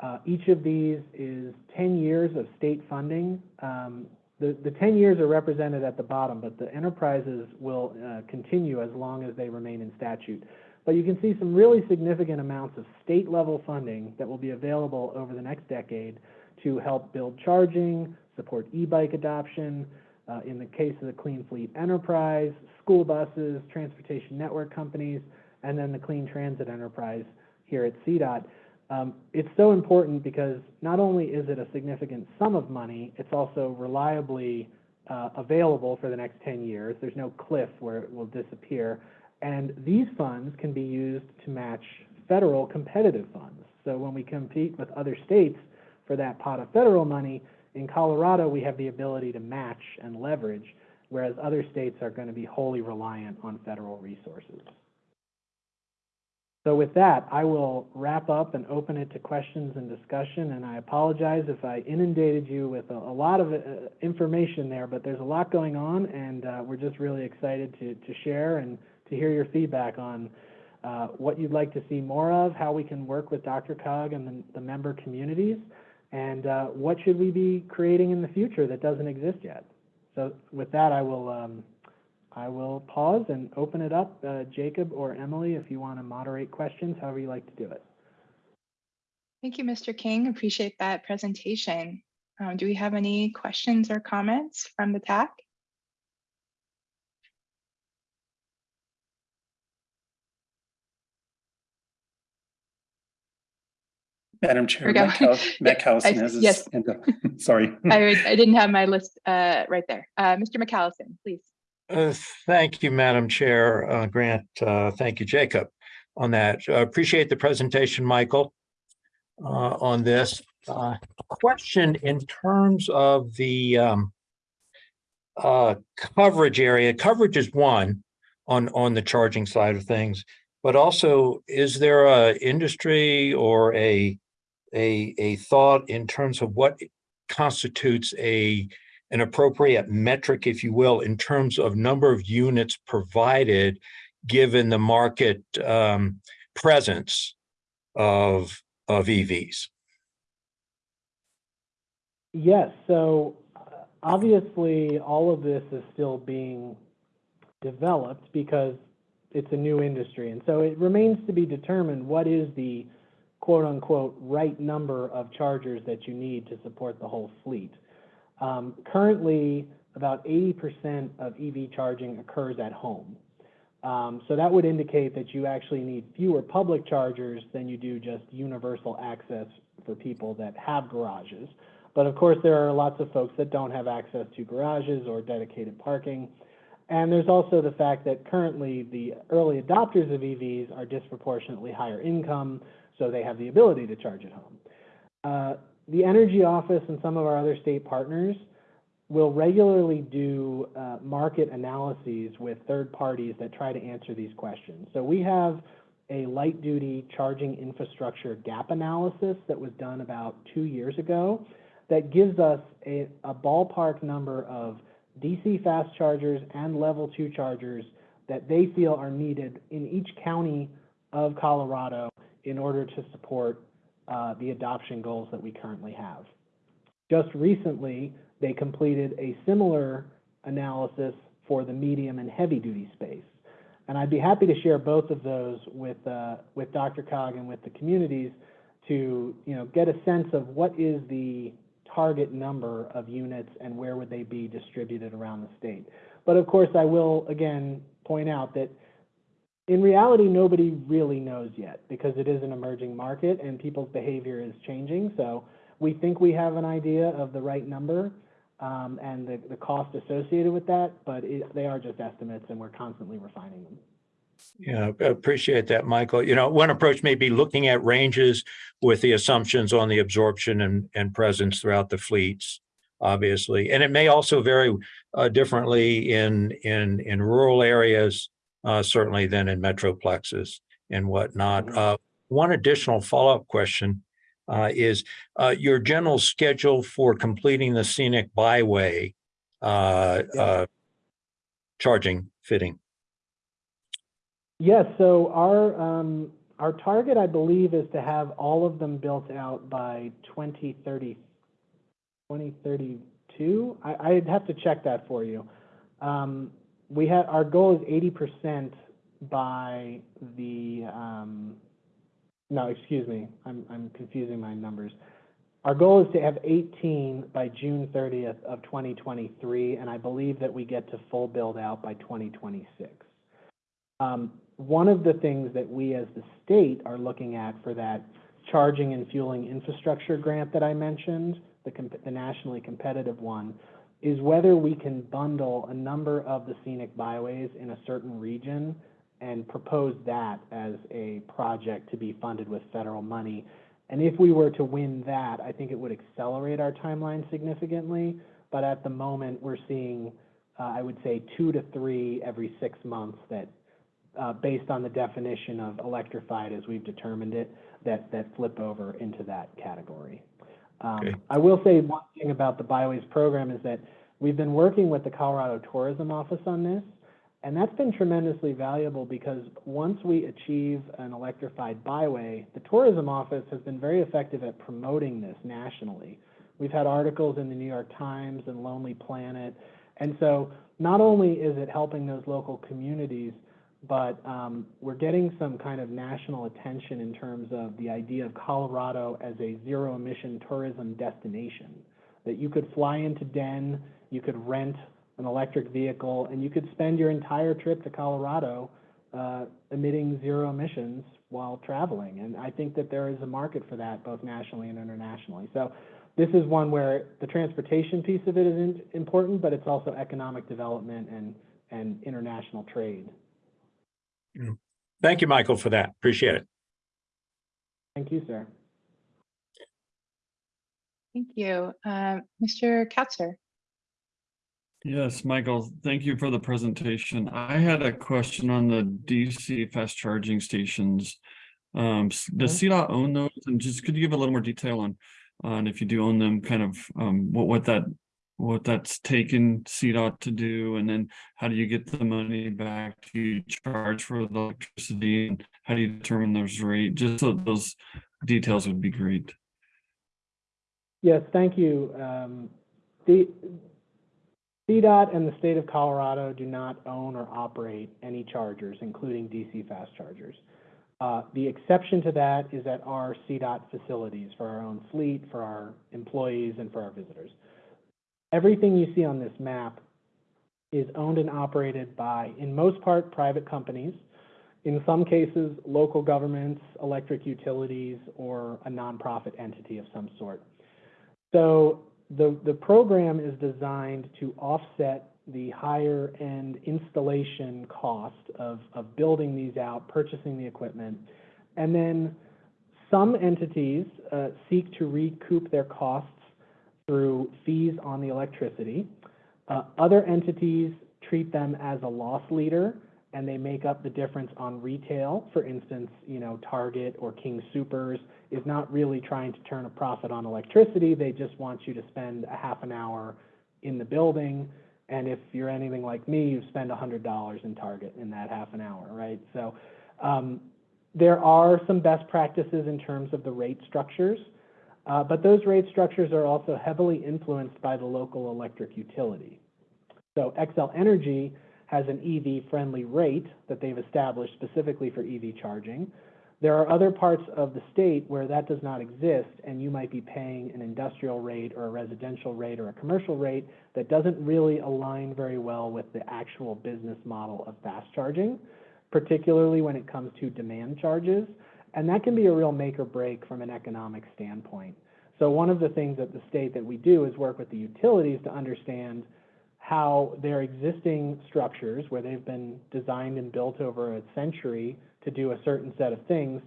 Uh, each of these is 10 years of state funding. Um, the, the 10 years are represented at the bottom, but the enterprises will uh, continue as long as they remain in statute. But you can see some really significant amounts of state level funding that will be available over the next decade to help build charging, support e-bike adoption, uh, in the case of the Clean Fleet Enterprise, school buses, transportation network companies, and then the Clean Transit Enterprise here at CDOT. Um, it's so important because not only is it a significant sum of money, it's also reliably uh, available for the next 10 years. There's no cliff where it will disappear. And these funds can be used to match federal competitive funds. So when we compete with other states for that pot of federal money, in Colorado, we have the ability to match and leverage, whereas other states are going to be wholly reliant on federal resources. So with that, I will wrap up and open it to questions and discussion, and I apologize if I inundated you with a, a lot of uh, information there, but there's a lot going on, and uh, we're just really excited to, to share and to hear your feedback on uh, what you'd like to see more of, how we can work with DRCOG and the, the member communities, and uh, what should we be creating in the future that doesn't exist yet. So with that, I will um, I will pause and open it up. Uh, Jacob or Emily, if you want to moderate questions, however you like to do it. Thank you, Mr. King. Appreciate that presentation. Um, do we have any questions or comments from the TAC? Madam Chair, we go. Matt Cow- Mac Callison has his yes. hand up. Sorry. I, I didn't have my list uh, right there. Uh, Mr. McAllison, please. Uh, Thank you, Madam Chair. Uh, Grant, uh, thank you, Jacob, on that. Uh, Appreciate the presentation, Michael, uh, on this. Question in terms of the um, coverage area, coverage is one on, on the charging side of things, but also is there a industry or a, a, a thought in terms of what constitutes a an appropriate metric, if you will, in terms of number of units provided, given the market um, presence of, of EVs? Yes, so uh, obviously, all of this is still being developed because it's a new industry. And so it remains to be determined what is the quote-unquote right number of chargers that you need to support the whole fleet. Um, currently, about 80% of EV charging occurs at home. Um, so that would indicate that you actually need fewer public chargers than you do just universal access for people that have garages. But of course, there are lots of folks that don't have access to garages or dedicated parking. And there's also the fact that currently the early adopters of EVs are disproportionately higher income, so they have the ability to charge at home. Uh, the Energy Office and some of our other state partners will regularly do uh, market analyses with third parties that try to answer these questions. So we have a light duty charging infrastructure gap analysis that was done about two years ago that gives us a, a ballpark number of DC fast chargers and level two chargers that they feel are needed in each county of Colorado in order to support uh, the adoption goals that we currently have. Just recently, they completed a similar analysis for the medium and heavy duty space. And I'd be happy to share both of those with, uh, with DRCOG and with the communities to, you know, get a sense of what is the target number of units and where would they be distributed around the state. But of course, I will again point out that in reality, nobody really knows yet because it is an emerging market and people's behavior is changing. So we think we have an idea of the right number um, and the, the cost associated with that, but it, they are just estimates and we're constantly refining them. Yeah, appreciate that, Michael. You know, one approach may be looking at ranges with the assumptions on the absorption and, and presence throughout the fleets, obviously. And it may also vary uh, differently in, in, in rural areas, uh, certainly than in metroplexes and whatnot. Mhm. Uh, one additional follow-up question uh, is uh, your general schedule for completing the scenic byway uh, Yeah. uh, charging fitting. Yes, so our, um, our target, I believe, is to have all of them built out by 2030, 2032? I, I'd have to check that for you. Um, we had, our goal is eighty percent by the, um, no, excuse me, I'm, I'm confusing my numbers. Our goal is to have eighteen by June thirtieth of twenty twenty-three, and I believe that we get to full build out by twenty twenty-six. Um, one of the things that we as the state are looking at for that charging and fueling infrastructure grant that I mentioned, the, the nationally competitive one, is whether we can bundle a number of the scenic byways in a certain region and propose that as a project to be funded with federal money. And if we were to win that, I think it would accelerate our timeline significantly. But at the moment, we're seeing, uh, I would say, two to three every six months that uh, based on the definition of electrified as we've determined it, that, that flip over into that category. Um, Okay. I will say one thing about the Byways program is that we've been working with the Colorado Tourism Office on this, and that's been tremendously valuable because once we achieve an electrified byway, the Tourism Office has been very effective at promoting this nationally. We've had articles in the New York Times and Lonely Planet, and so not only is it helping those local communities, but um, we're getting some kind of national attention in terms of the idea of Colorado as a zero emission tourism destination. That you could fly into Den, you could rent an electric vehicle, and you could spend your entire trip to Colorado uh, emitting zero emissions while traveling. And I think that there is a market for that both nationally and internationally. So this is one where the transportation piece of it is in- important, but it's also economic development and, and international trade. Thank you, Michael, for that. Appreciate it. Thank you, sir. Thank you. Uh, Mr. Katzer. Yes, Michael, thank you for the presentation. I had a question on the DC fast charging stations. Um, does CDOT own those? And just could you give a little more detail on, on if you do own them, kind of, um, what, what that, what that's taken CDOT to do? And then how do you get the money back? Do you charge for the electricity? And how do you determine those rate? Just so those details would be great. Yes, thank you. Um, The, CDOT and the state of Colorado do not own or operate any chargers, including DC fast chargers. Uh, The exception to that is at our CDOT facilities for our own fleet, for our employees, and for our visitors. Everything you see on this map is owned and operated by, in most part, private companies, in some cases, local governments, electric utilities, or a nonprofit entity of some sort. So the, the program is designed to offset the higher end installation cost of, of building these out, purchasing the equipment. And then some entities uh, seek to recoup their costs through fees on the electricity. Uh, Other entities treat them as a loss leader and they make up the difference on retail. For instance, you know, Target or King Supers is not really trying to turn a profit on electricity. They just want you to spend a half an hour in the building. And if you're anything like me, you spend hundred dollars in Target in that half an hour, right? So um, there are some best practices in terms of the rate structures, uh, but those rate structures are also heavily influenced by the local electric utility. So Xcel Energy has an EV-friendly rate that they've established specifically for EV charging. There are other parts of the state where that does not exist, and you might be paying an industrial rate or a residential rate or a commercial rate that doesn't really align very well with the actual business model of fast charging, particularly when it comes to demand charges. And that can be a real make or break from an economic standpoint. So one of the things at the state that we do is work with the utilities to understand how their existing structures, where they've been designed and built over a century to do a certain set of things,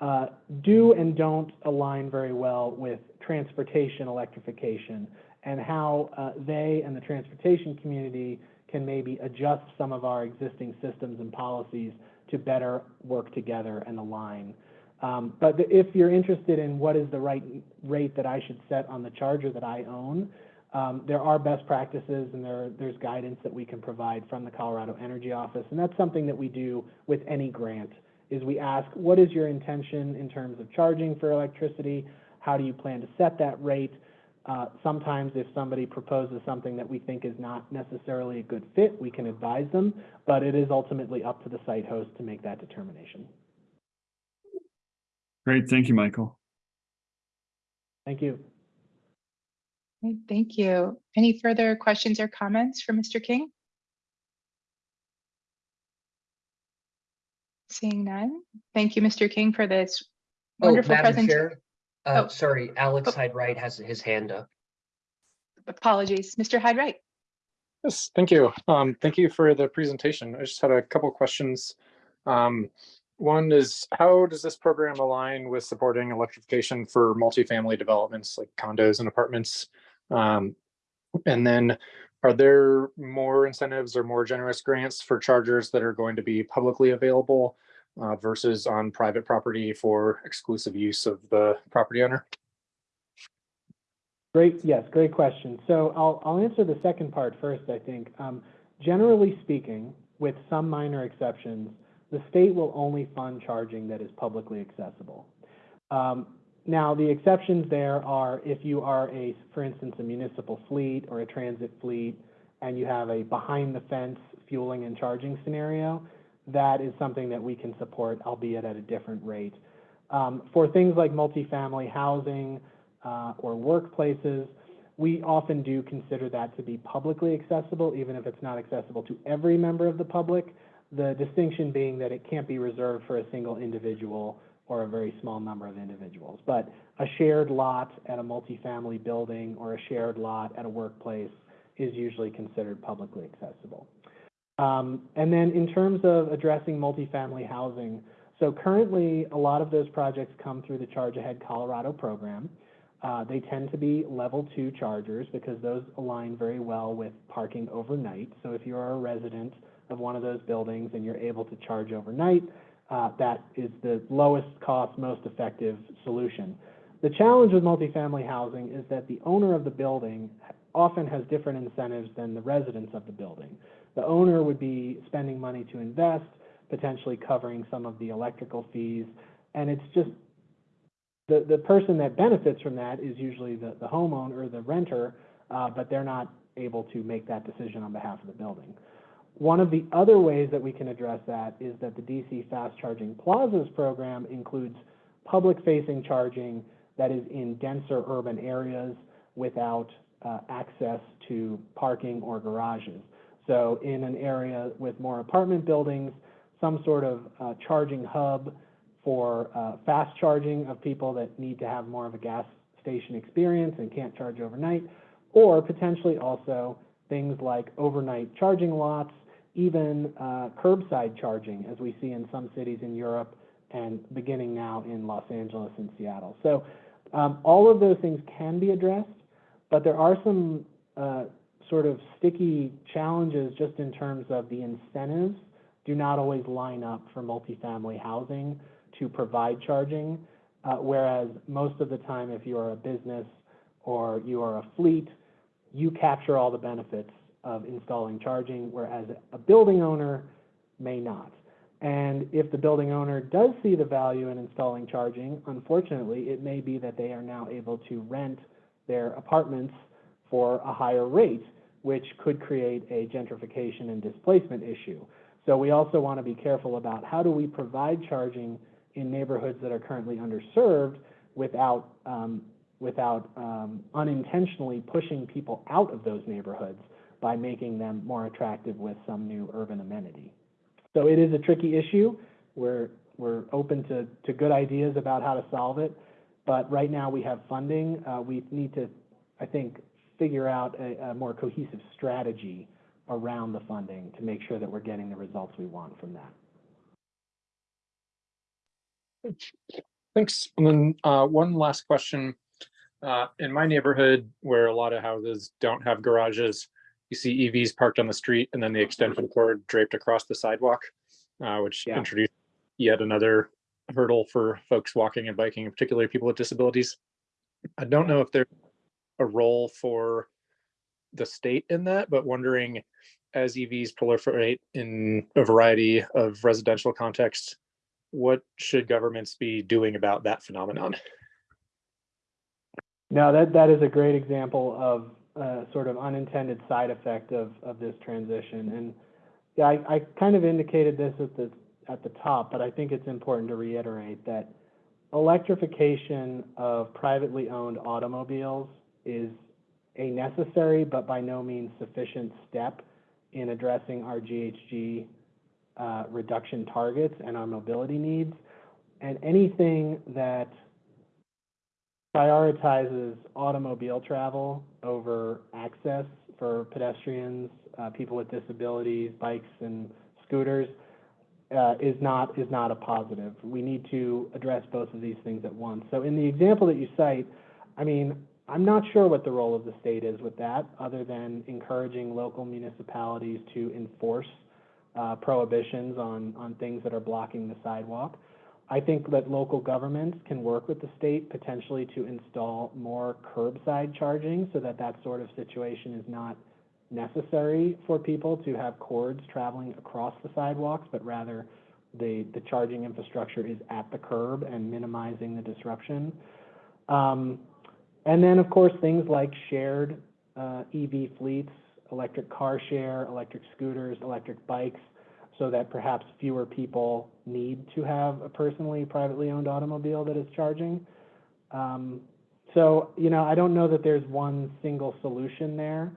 uh, do and don't align very well with transportation electrification and how uh, they and the transportation community can maybe adjust some of our existing systems and policies to better work together and align. Um, but if you're interested in what is the right rate that I should set on the charger that I own, um, there are best practices and there, there's guidance that we can provide from the Colorado Energy Office. And that's something that we do with any grant, is we ask, what is your intention in terms of charging for electricity? How do you plan to set that rate? Uh, sometimes if somebody proposes something that we think is not necessarily a good fit, we can advise them, but it is ultimately up to the site host to make that determination. Great, thank you, Michael. Thank you. Okay, Thank you. Any further questions or comments for Mr. King? Seeing none. Thank you, Mr. King, for this Oh, wonderful Madam presentation. Chair, uh, Oh. sorry, Alex Oh. Hyde-Wright has his hand up. Apologies, Mr. Hyde Wright. Yes, thank you. Um, thank you for the presentation. I just had a couple questions. Um, one is how does this program align with supporting electrification for multifamily developments like condos and apartments? Um, and then are there more incentives or more generous grants for chargers that are going to be publicly available uh, versus on private property for exclusive use of the property owner? Great, yes, great question. So I'll, I'll answer the second part first, I think. Um, generally speaking, with some minor exceptions, the state will only fund charging that is publicly accessible. Um, now, the exceptions there are if you are a, for instance, a municipal fleet or a transit fleet, and you have a behind-the-fence fueling and charging scenario, that is something that we can support, albeit at a different rate. Um, for things like multifamily housing, uh, or workplaces, we often do consider that to be publicly accessible, even if it's not accessible to every member of the public. The distinction being that it can't be reserved for a single individual or a very small number of individuals. But a shared lot at a multifamily building or a shared lot at a workplace is usually considered publicly accessible. Um, and then in terms of addressing multifamily housing, so currently a lot of those projects come through the Charge Ahead Colorado program. Uh, they tend to be level two chargers because those align very well with parking overnight. So if you're a resident of one of those buildings and you're able to charge overnight, uh, that is the lowest cost, most effective solution. The challenge with multifamily housing is that the owner of the building often has different incentives than the residents of the building. The owner would be spending money to invest, potentially covering some of the electrical fees, and it's just the, the person that benefits from that is usually the, the homeowner or the renter, uh, but they're not able to make that decision on behalf of the building. One of the other ways that we can address that is that the DC Fast Charging Plazas program includes public-facing charging that is in denser urban areas without uh, access to parking or garages. So in an area with more apartment buildings, some sort of uh, charging hub for uh, fast charging of people that need to have more of a gas station experience and can't charge overnight, or potentially also things like overnight charging lots, even uh, curbside charging, as we see in some cities in Europe and beginning now in Los Angeles and Seattle. So um, all of those things can be addressed, but there are some uh, sort of sticky challenges just in terms of the incentives do not always line up for multifamily housing to provide charging. Uh, whereas most of the time, if you are a business or you are a fleet, you capture all the benefits of installing charging, whereas a building owner may not. And if the building owner does see the value in installing charging, unfortunately, it may be that they are now able to rent their apartments for a higher rate, which could create a gentrification and displacement issue. So we also want to be careful about how do we provide charging in neighborhoods that are currently underserved without um, without um, unintentionally pushing people out of those neighborhoods by making them more attractive with some new urban amenity. So it is a tricky issue. We're, we're open to, to good ideas about how to solve it. But right now we have funding. Uh, we need to, I think, figure out a, a more cohesive strategy around the funding to make sure that we're getting the results we want from that. Thanks. And then uh, one last question. Uh, in my neighborhood, where a lot of houses don't have garages, you see EVs parked on the street and then the extension cord draped across the sidewalk, uh, which Yeah. introduced yet another hurdle for folks walking and biking, and particularly people with disabilities. I don't know if there's a role for the state in that, but wondering as EVs proliferate in a variety of residential contexts, what should governments be doing about that phenomenon? No, that, that is a great example of a sort of unintended side effect of, of this transition. And yeah, I, I kind of indicated this at the, at the top, but I think it's important to reiterate that electrification of privately owned automobiles is a necessary but by no means sufficient step in addressing our GHG uh, reduction targets and our mobility needs. And anything that prioritizes automobile travel over access for pedestrians, uh, people with disabilities, bikes and scooters, uh, is not, is not a positive. We need to address both of these things at once. So in the example that you cite, I mean, I'm not sure what the role of the state is with that, other than encouraging local municipalities to enforce uh, prohibitions on, on things that are blocking the sidewalk. I think that local governments can work with the state potentially to install more curbside charging so that that sort of situation is not necessary for people to have cords traveling across the sidewalks, but rather the, the charging infrastructure is at the curb and minimizing the disruption. Um, and then, of course, things like shared uh, EV fleets, electric car share, electric scooters, electric bikes, so that perhaps fewer people need to have a personally privately owned automobile that is charging. Um, so, you know, I don't know that there's one single solution there.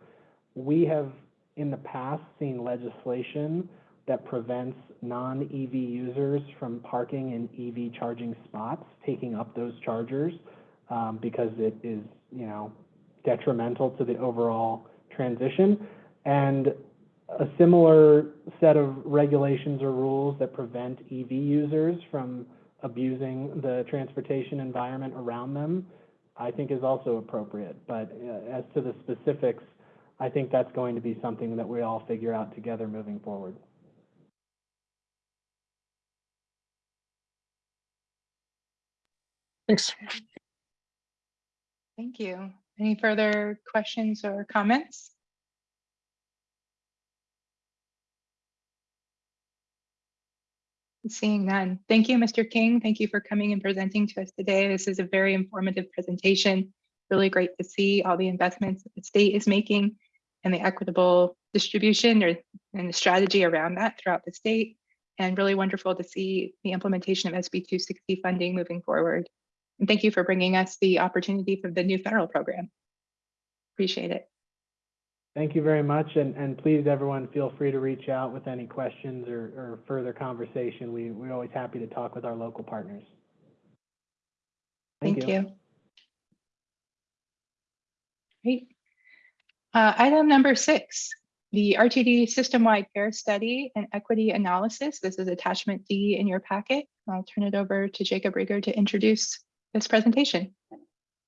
We have in the past seen legislation that prevents non-EV users from parking in EV charging spots, taking up those chargers, um, because it is, you know, detrimental to the overall transition. And a similar set of regulations or rules that prevent EV users from abusing the transportation environment around them, I think is also appropriate. But uh, as to the specifics, I think that's going to be something that we all figure out together moving forward. Thanks. Thank you. Any further questions or comments? Seeing none. Thank you, Mr. King. Thank you for coming and presenting to us today. This is a very informative presentation. Really great to see all the investments the state is making and the equitable distribution or and the strategy around that throughout the state. And really wonderful to see the implementation of SB 260 funding moving forward. And thank you for bringing us the opportunity for the new federal program. Appreciate it. Thank you very much, and, and please, everyone, feel free to reach out with any questions or, or further conversation. We, we're always happy to talk with our local partners. Thank you. Great. Uh, Item number six, the RTD System-Wide Fare Study and Equity Analysis. This is attachment D in your packet. I'll turn it over to Jacob Riger to introduce this presentation.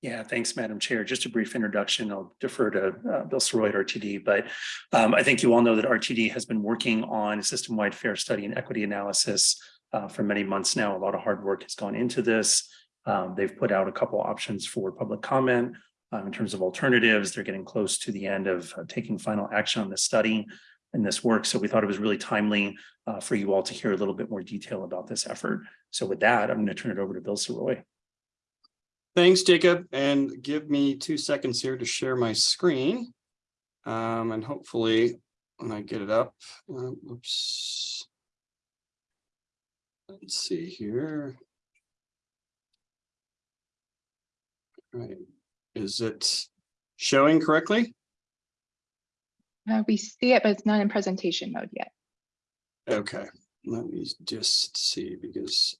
Yeah, thanks, Madam Chair. Just a brief introduction. I'll defer to uh, Bill Sirois at RTD, but um, I think you all know that RTD has been working on a system-wide fare study and equity analysis uh, for many months now. A lot of hard work has gone into this. Um, They've put out a couple options for public comment um, in terms of alternatives. They're getting close to the end of uh, taking final action on this study and this work. So we thought it was really timely uh, for you all to hear a little bit more detail about this effort. So with that, I'm going to turn it over to Bill Sirois. Thanks, Jacob, and give me two seconds here to share my screen. Um, and hopefully when I get it up, uh, oops. Let's see here. All Right, is it showing correctly? Uh, We see it, but it's not in presentation mode yet. Okay, let me just see because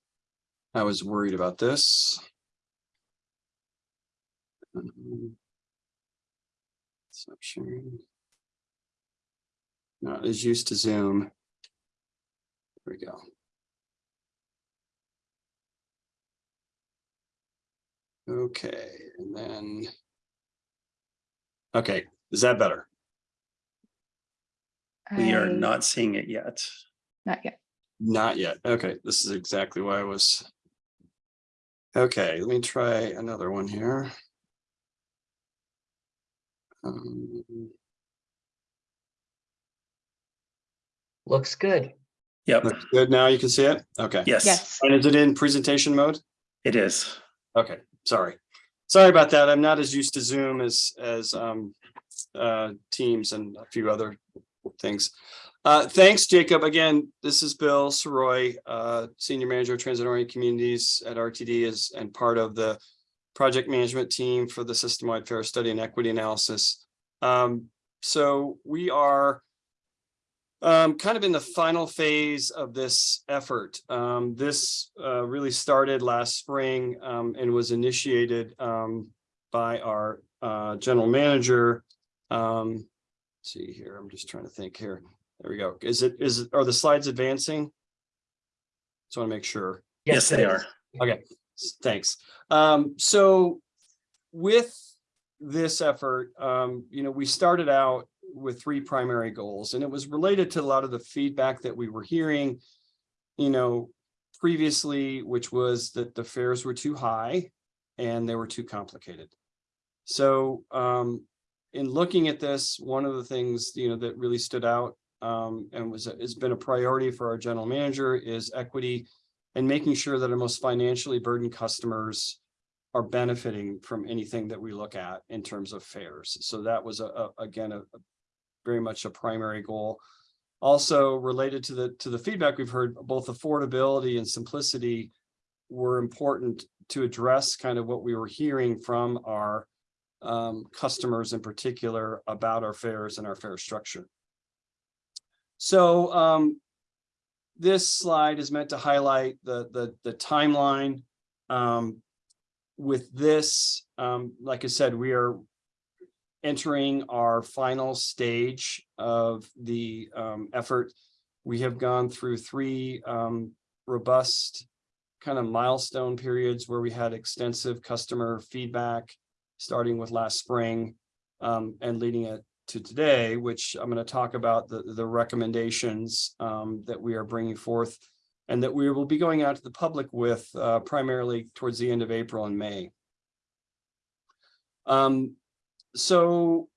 I was worried about this. Um, Stop sharing. Not as used to Zoom. There we go. Okay, and then. Okay, is that better? We are not seeing it yet. Not yet. Not yet. Okay, this is exactly why I was. Okay, let me try another one here. Um, Looks good. Yep, Looks good now, you can see it? Okay. yes, Yes. And is it in presentation mode? it is. Okay, sorry. Sorry about that. I'm not as used to Zoom as, as, um, uh, Teams and a few other things. Uh, thanks, Jacob. Again, this is Bill Sirois, uh, Senior Manager of Transit Oriented Communities at RTD is, and part of the project management team for the system-wide fare study and equity analysis. Um, so we are um, kind of in the final phase of this effort. Um, this, uh, really started last spring, um, and was initiated, um, by our, uh, general manager. Um, let's see here, I'm just trying to think here. There we go. Is it, is, it are the slides advancing? Just want to make sure. Yes, they are. Okay, thanks. Um, so with this effort, um, you know, we started out with three primary goals and it was related to a lot of the feedback that we were hearing, you know, previously, which was that the fares were too high and they were too complicated. So, um, in looking at this, one of the things, you know, that really stood out, um, and was, has been a priority for our general manager is equity and making sure that our most financially burdened customers are benefiting from anything that we look at in terms of fares. So that was a, a- again, a, a very much a primary goal. Also related to the, to the feedback we've heard, both affordability and simplicity were important to address kind of what we were hearing from our um, customers in particular about our fares and our fare structure. So um, this slide is meant to highlight the, the, the timeline. Um, with this, um, like I said, we are entering our final stage of the, um, effort. We have gone through three, um, robust kind of milestone periods where we had extensive customer feedback, starting with last spring, um, and leading it to today, which I'm going to talk about the, the recommendations um, that we are bringing forth and that we will be going out to the public with uh, primarily towards the end of April and May. Um, so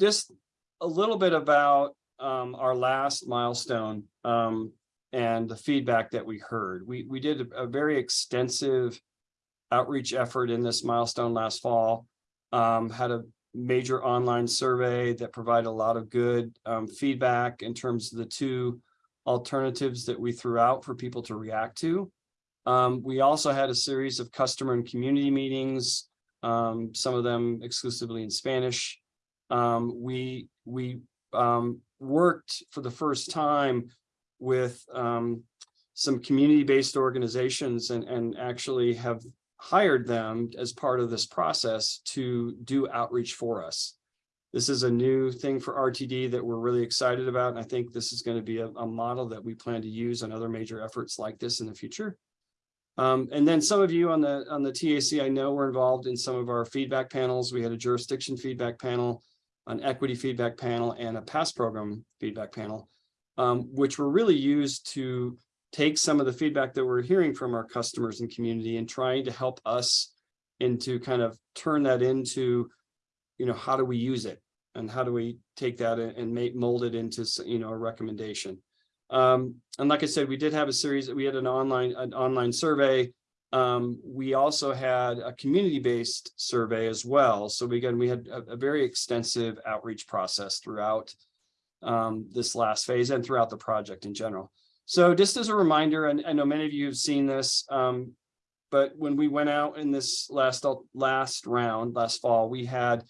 just a little bit about um, our last milestone um, and the feedback that we heard. We, we did a, very extensive outreach effort in this milestone last fall. Um, had a major online survey that provided a lot of good um, feedback in terms of the two alternatives that we threw out for people to react to. Um, we also had a series of customer and community meetings, um, some of them exclusively in Spanish. Um, we we um, worked for the first time with um, some community-based organizations and, and actually have hired them as part of this process to do outreach for us. This is a new thing for RTD that we're really excited about. And I think this is going to be a, a model that we plan to use on other major efforts like this in the future. Um, and then some of you on the, on the TAC, I know were involved in some of our feedback panels. We had a jurisdiction feedback panel, an equity feedback panel, and a past program feedback panel, um, which were really used to take some of the feedback that we're hearing from our customers and community and trying to help us into kind of turn that into, you know, how do we use it? And how do we take that and and make mold it into, you know, a recommendation? Um, and like I said, we did have a series, we had an online, an online survey. Um, we also had a community-based survey as well. So we, again, we had a, a very extensive outreach process throughout um, this last phase and throughout the project in general. So just as a reminder, and I know many of you have seen this, um, but when we went out in this last, last round, last fall, we had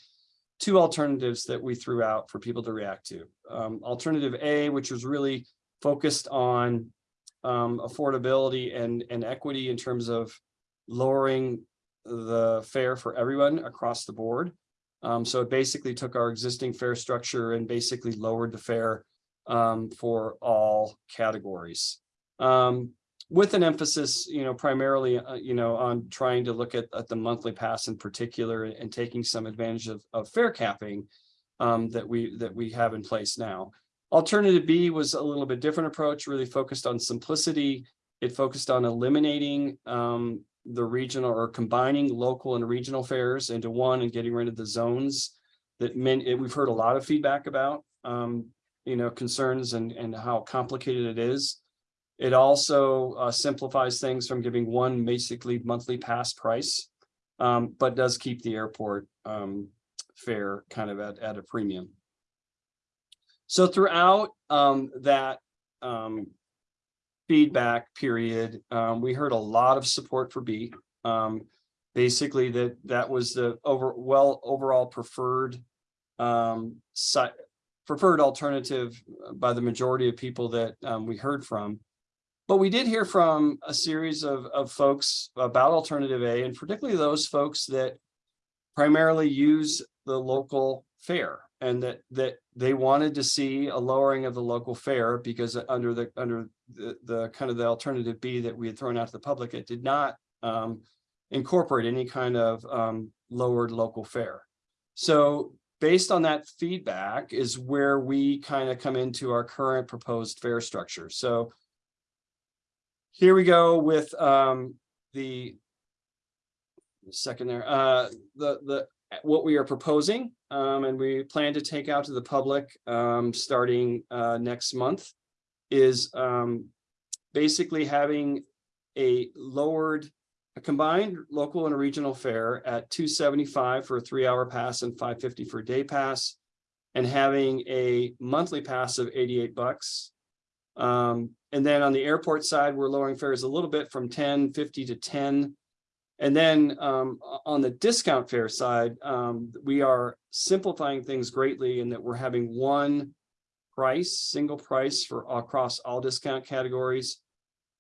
two alternatives that we threw out for people to react to. Um, alternative A, which was really focused on um, affordability and, and equity in terms of lowering the fare for everyone across the board. Um, so it basically took our existing fare structure and basically lowered the fare um, for all categories. Um, with an emphasis, you know, primarily, uh, you know, on trying to look at, at the monthly pass in particular and taking some advantage of, of fare capping um, that we, that we have in place now. Alternative B was a little bit different approach, really focused on simplicity. It focused on eliminating um, the regional or combining local and regional fares into one and getting rid of the zones that meant, we've heard a lot of feedback about, um, you know, concerns and, and how complicated it is. It also uh, simplifies things from giving one basically monthly pass price, um, but does keep the airport um, fare kind of at, at a premium. So throughout um, that um, feedback period, um, we heard a lot of support for B. Um, basically, that that was the over well overall preferred um, si preferred alternative by the majority of people that um, we heard from. But we did hear from a series of, of folks about alternative A and particularly those folks that primarily use the local fare and that that they wanted to see a lowering of the local fare because under the under the, the kind of the alternative B that we had thrown out to the public, it did not um, incorporate any kind of um, lowered local fare. So based on that feedback is where we kind of come into our current proposed fare structure. So here we go with um, the second there, uh, the, the, what we are proposing, um, and we plan to take out to the public, um, starting, uh, next month is, um, basically having a lowered, a combined local and regional fare at two seventy-five for a three-hour pass and five fifty for a day pass, and having a monthly pass of eighty-eight bucks. Um, and then on the airport side, we're lowering fares a little bit from ten fifty to ten. And then um, on the discount fare side, um, we are simplifying things greatly in that we're having one price, single price for across all discount categories,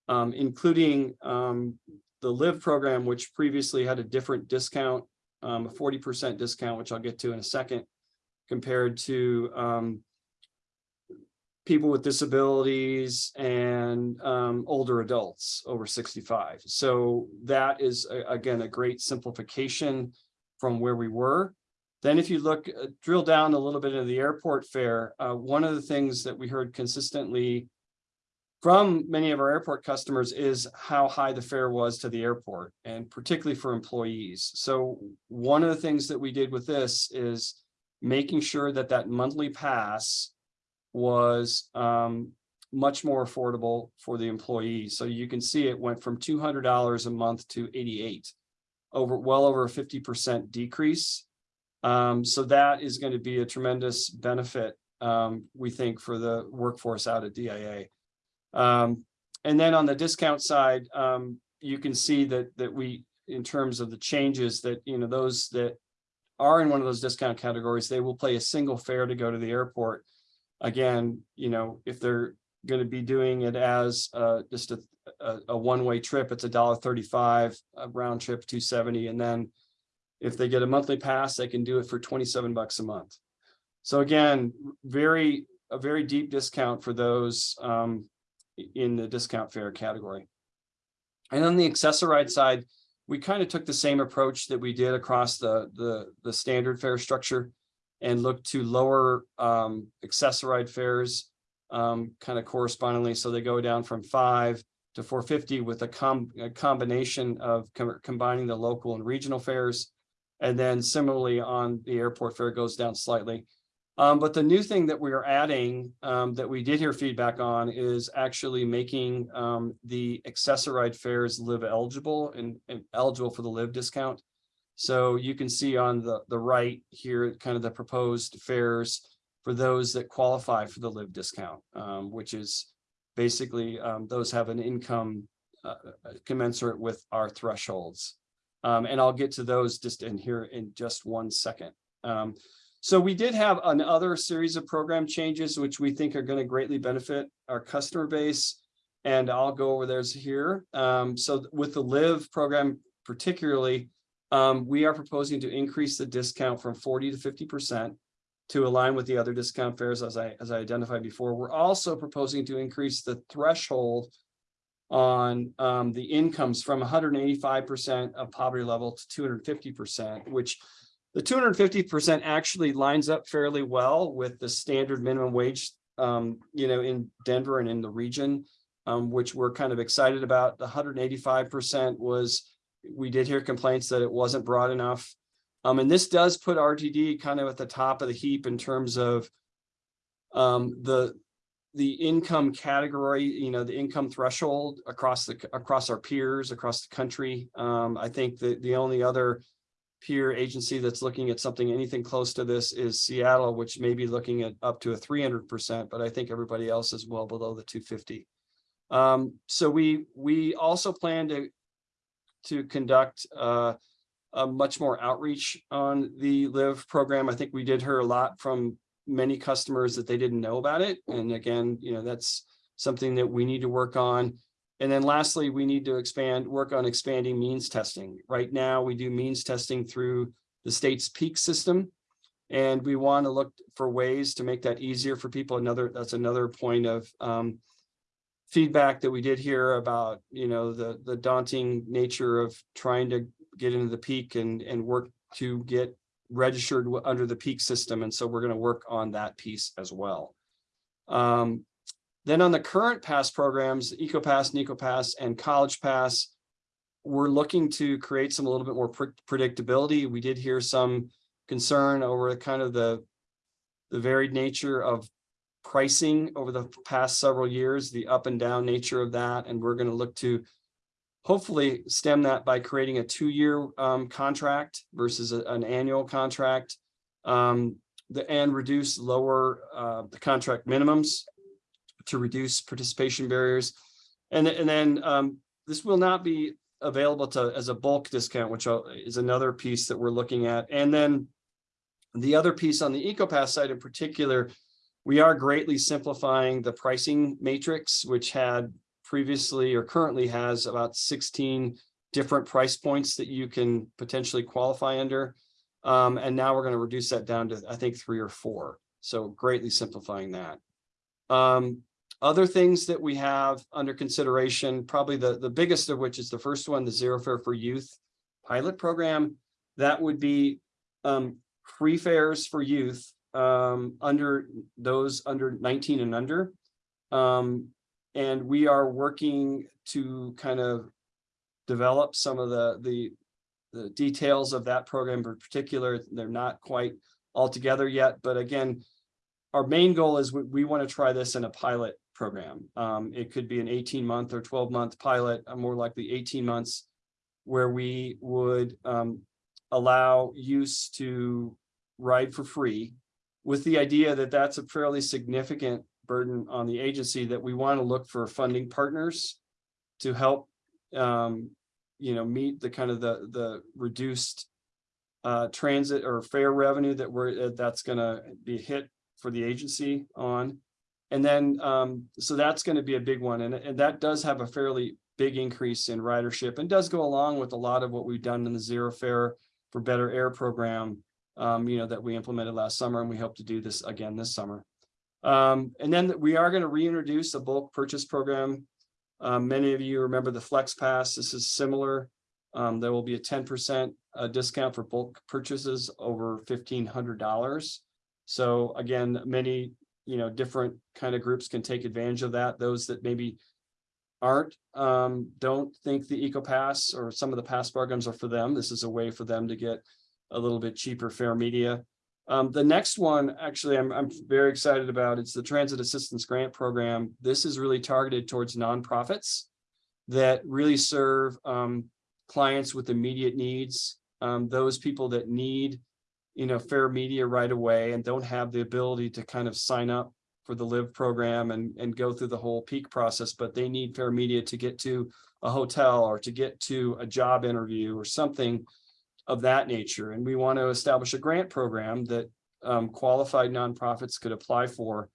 um, including um, the Live program, which previously had a different discount, um, a forty percent discount, which I'll get to in a second, compared to um, people with disabilities and um, older adults over 65. So that is, a- again, a great simplification from where we were. Then if you look, uh, drill down a little bit into the airport fare, uh, one of the things that we heard consistently from many of our airport customers is how high the fare was to the airport and particularly for employees. So one of the things that we did with this is making sure that that monthly pass was um much more affordable for the employees. So you can see it went from two hundred dollars a month to eighty-eight. Over, well over a fifty percent decrease. Um, so that is going to be a tremendous benefit, um, we think, for the workforce out at DIA. Um, and then on the discount side, um, you can see that that we, in terms of the changes that, you know, those that are in one of those discount categories, they will pay a single fare to go to the airport again, you know, if they're going to be doing it as uh, just a, a, a one-way trip, it's a dollar thirty-five, a round trip, two seventy, and then if they get a monthly pass, they can do it for twenty-seven bucks a month. So again, very, a very deep discount for those um, in the discount fare category. And on the Access-a-Ride side, we kind of took the same approach that we did across the, the, the standard fare structure and looked to lower um, Access-a-Ride fares um, kind of correspondingly. So they go down from five to four fifty with a com, a combination of com- combining the local and regional fares. And then similarly on the airport fare goes down slightly. Um, but the new thing that we are adding, um, that we did hear feedback on is actually making, um, the Access-a-Ride fares live eligible and, and eligible for the live discount. So you can see on the, the right here, kind of the proposed fares for those that qualify for the live discount, um, which is basically, um, those have an income uh, commensurate with our thresholds. Um, and I'll get to those just in here in just one second. So we did have another series of program changes, which we think are going to greatly benefit our customer base. And I'll go over those here. Um, so with the Live program particularly, um, we are proposing to increase the discount from forty to fifty percent to align with the other discount fares as I, as I identified before. We're also proposing to increase the threshold on um, the incomes from hundred and eighty-five percent of poverty level to two hundred and fifty percent, which the two hundred and fifty percent actually lines up fairly well with the standard minimum wage, um, you know, in Denver and in the region, um, which we're kind of excited about. The hundred and eighty-five percent was, we did hear complaints that it wasn't broad enough. Um, and this does put RTD kind of at the top of the heap in terms of um, the, the income category, you know, the income threshold across the, across our peers, across the country. Um, I think that the only other peer agency that's looking at something, anything close to this is Seattle, which may be looking at up to a three hundred percent, but I think everybody else is well below the two fifty. Um, so we, we also plan to, to conduct, uh, a much more outreach on the Live program. I think we did hear a lot from many customers that they didn't know about it. And again, you know, that's something that we need to work on. And then lastly, we need to expand, work on expanding means testing. Right now, we do means testing through the state's peak system. And we want to look for ways to make that easier for people. Another, that's another point of um, feedback that we did hear about, you know, the, the daunting nature of trying to get into the peak and, and work to get registered under the peak system. And so we're going to work on that piece as well. Um, then on the current pass programs, EcoPass, NecoPass, and College Pass, we're looking to create some a little bit more pre- predictability. We did hear some concern over kind of the the varied nature of pricing over the past several years, the up and down nature of that, and we're going to look to hopefully stem that by creating a two-year um, contract versus a- an annual contract. Um, the and reduce lower uh, the contract minimums to reduce participation barriers. And, and then um, this will not be available to as a bulk discount, which is another piece that we're looking at. And then the other piece on the EcoPass side in particular, we are greatly simplifying the pricing matrix, which had previously or currently has about 16 different price points that you can potentially qualify under. Um, and now we're going to reduce that down to, I think, three or four. So greatly simplifying that. Um, other things that we have under consideration, probably the, the biggest of which is the first one, the Zero Fare for Youth pilot program. That would be um, free fares for youth um, under those under 19 and under. Um, and we are working to kind of develop some of the, the, the details of that program in particular. They're not quite all together yet, but again, our main goal is we, we want to try this in a pilot program. Um, it could be an 18 month or 12 month pilot, uh, more likely 18 months, where we would um, allow use to ride for free with the idea that that's a fairly significant burden on the agency that we want to look for funding partners to help um, you know, meet the kind of the, the reduced uh, transit or fare revenue that we're, uh, that's gonna be hit for the agency on. And then, um, so that's gonna be a big one, and, and that does have a fairly big increase in ridership and does go along with a lot of what we've done in the zero fare for better air program. Um, you know, that we implemented last summer and we hope to do this again this summer. Um, and then we are going to reintroduce a bulk purchase program. Um, many of you remember the Flex Pass. This is similar. Um, there will be a ten percent uh, discount for bulk purchases over fifteen hundred dollars. So again, many, you know, different kind of groups can take advantage of that. Those that maybe aren't, um, don't think the Eco Pass or some of the pass programs are for them. This is a way for them to get a little bit cheaper fare media. Um, the next one, actually, I'm, I'm very excited about. It's the Transit Assistance Grant Program. This is really targeted towards nonprofits that really serve, um, clients with immediate needs, um, those people that need, you know, fare media right away and don't have the ability to kind of sign up for the live program and, and go through the whole peak process, but they need fare media to get to a hotel or to get to a job interview or something of that nature. And we want to establish a grant program that um, qualified nonprofits could apply for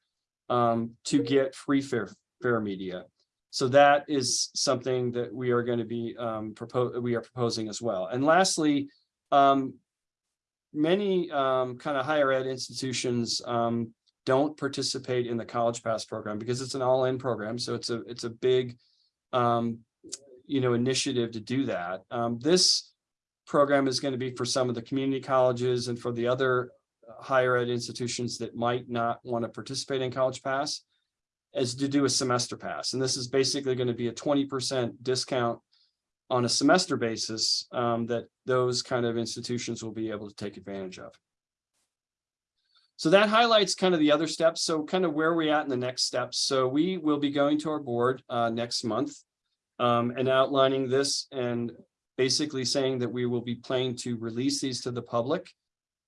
um, to get free fare, fare media. So that is something that we are going to be um, propose, we are proposing as well. And lastly, um, many um, kind of higher ed institutions um, don't participate in the College Pass program because it's an all-in program. So it's a it's a big, um, you know, initiative to do that. Um, this program is going to be for some of the community colleges and for the other uh, higher ed institutions that might not want to participate in College Pass is to do a semester pass. And this is basically going to be a 20% discount on a semester basis um, that those kind of institutions will be able to take advantage of. So that highlights kind of the other steps. So kind of where we at in the next steps. So we will be going to our board uh, next month um, and outlining this and basically saying that we will be planning to release these to the public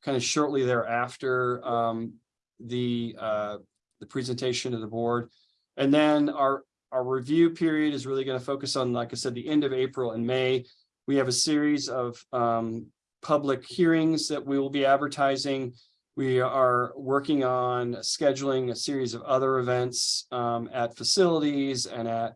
kind of shortly thereafter um, the uh, the presentation to the board. And then our our review period is really going to focus on, like I said, the end of April and May. We have a series of um, public hearings that we will be advertising. We are working on scheduling a series of other events um, at facilities and at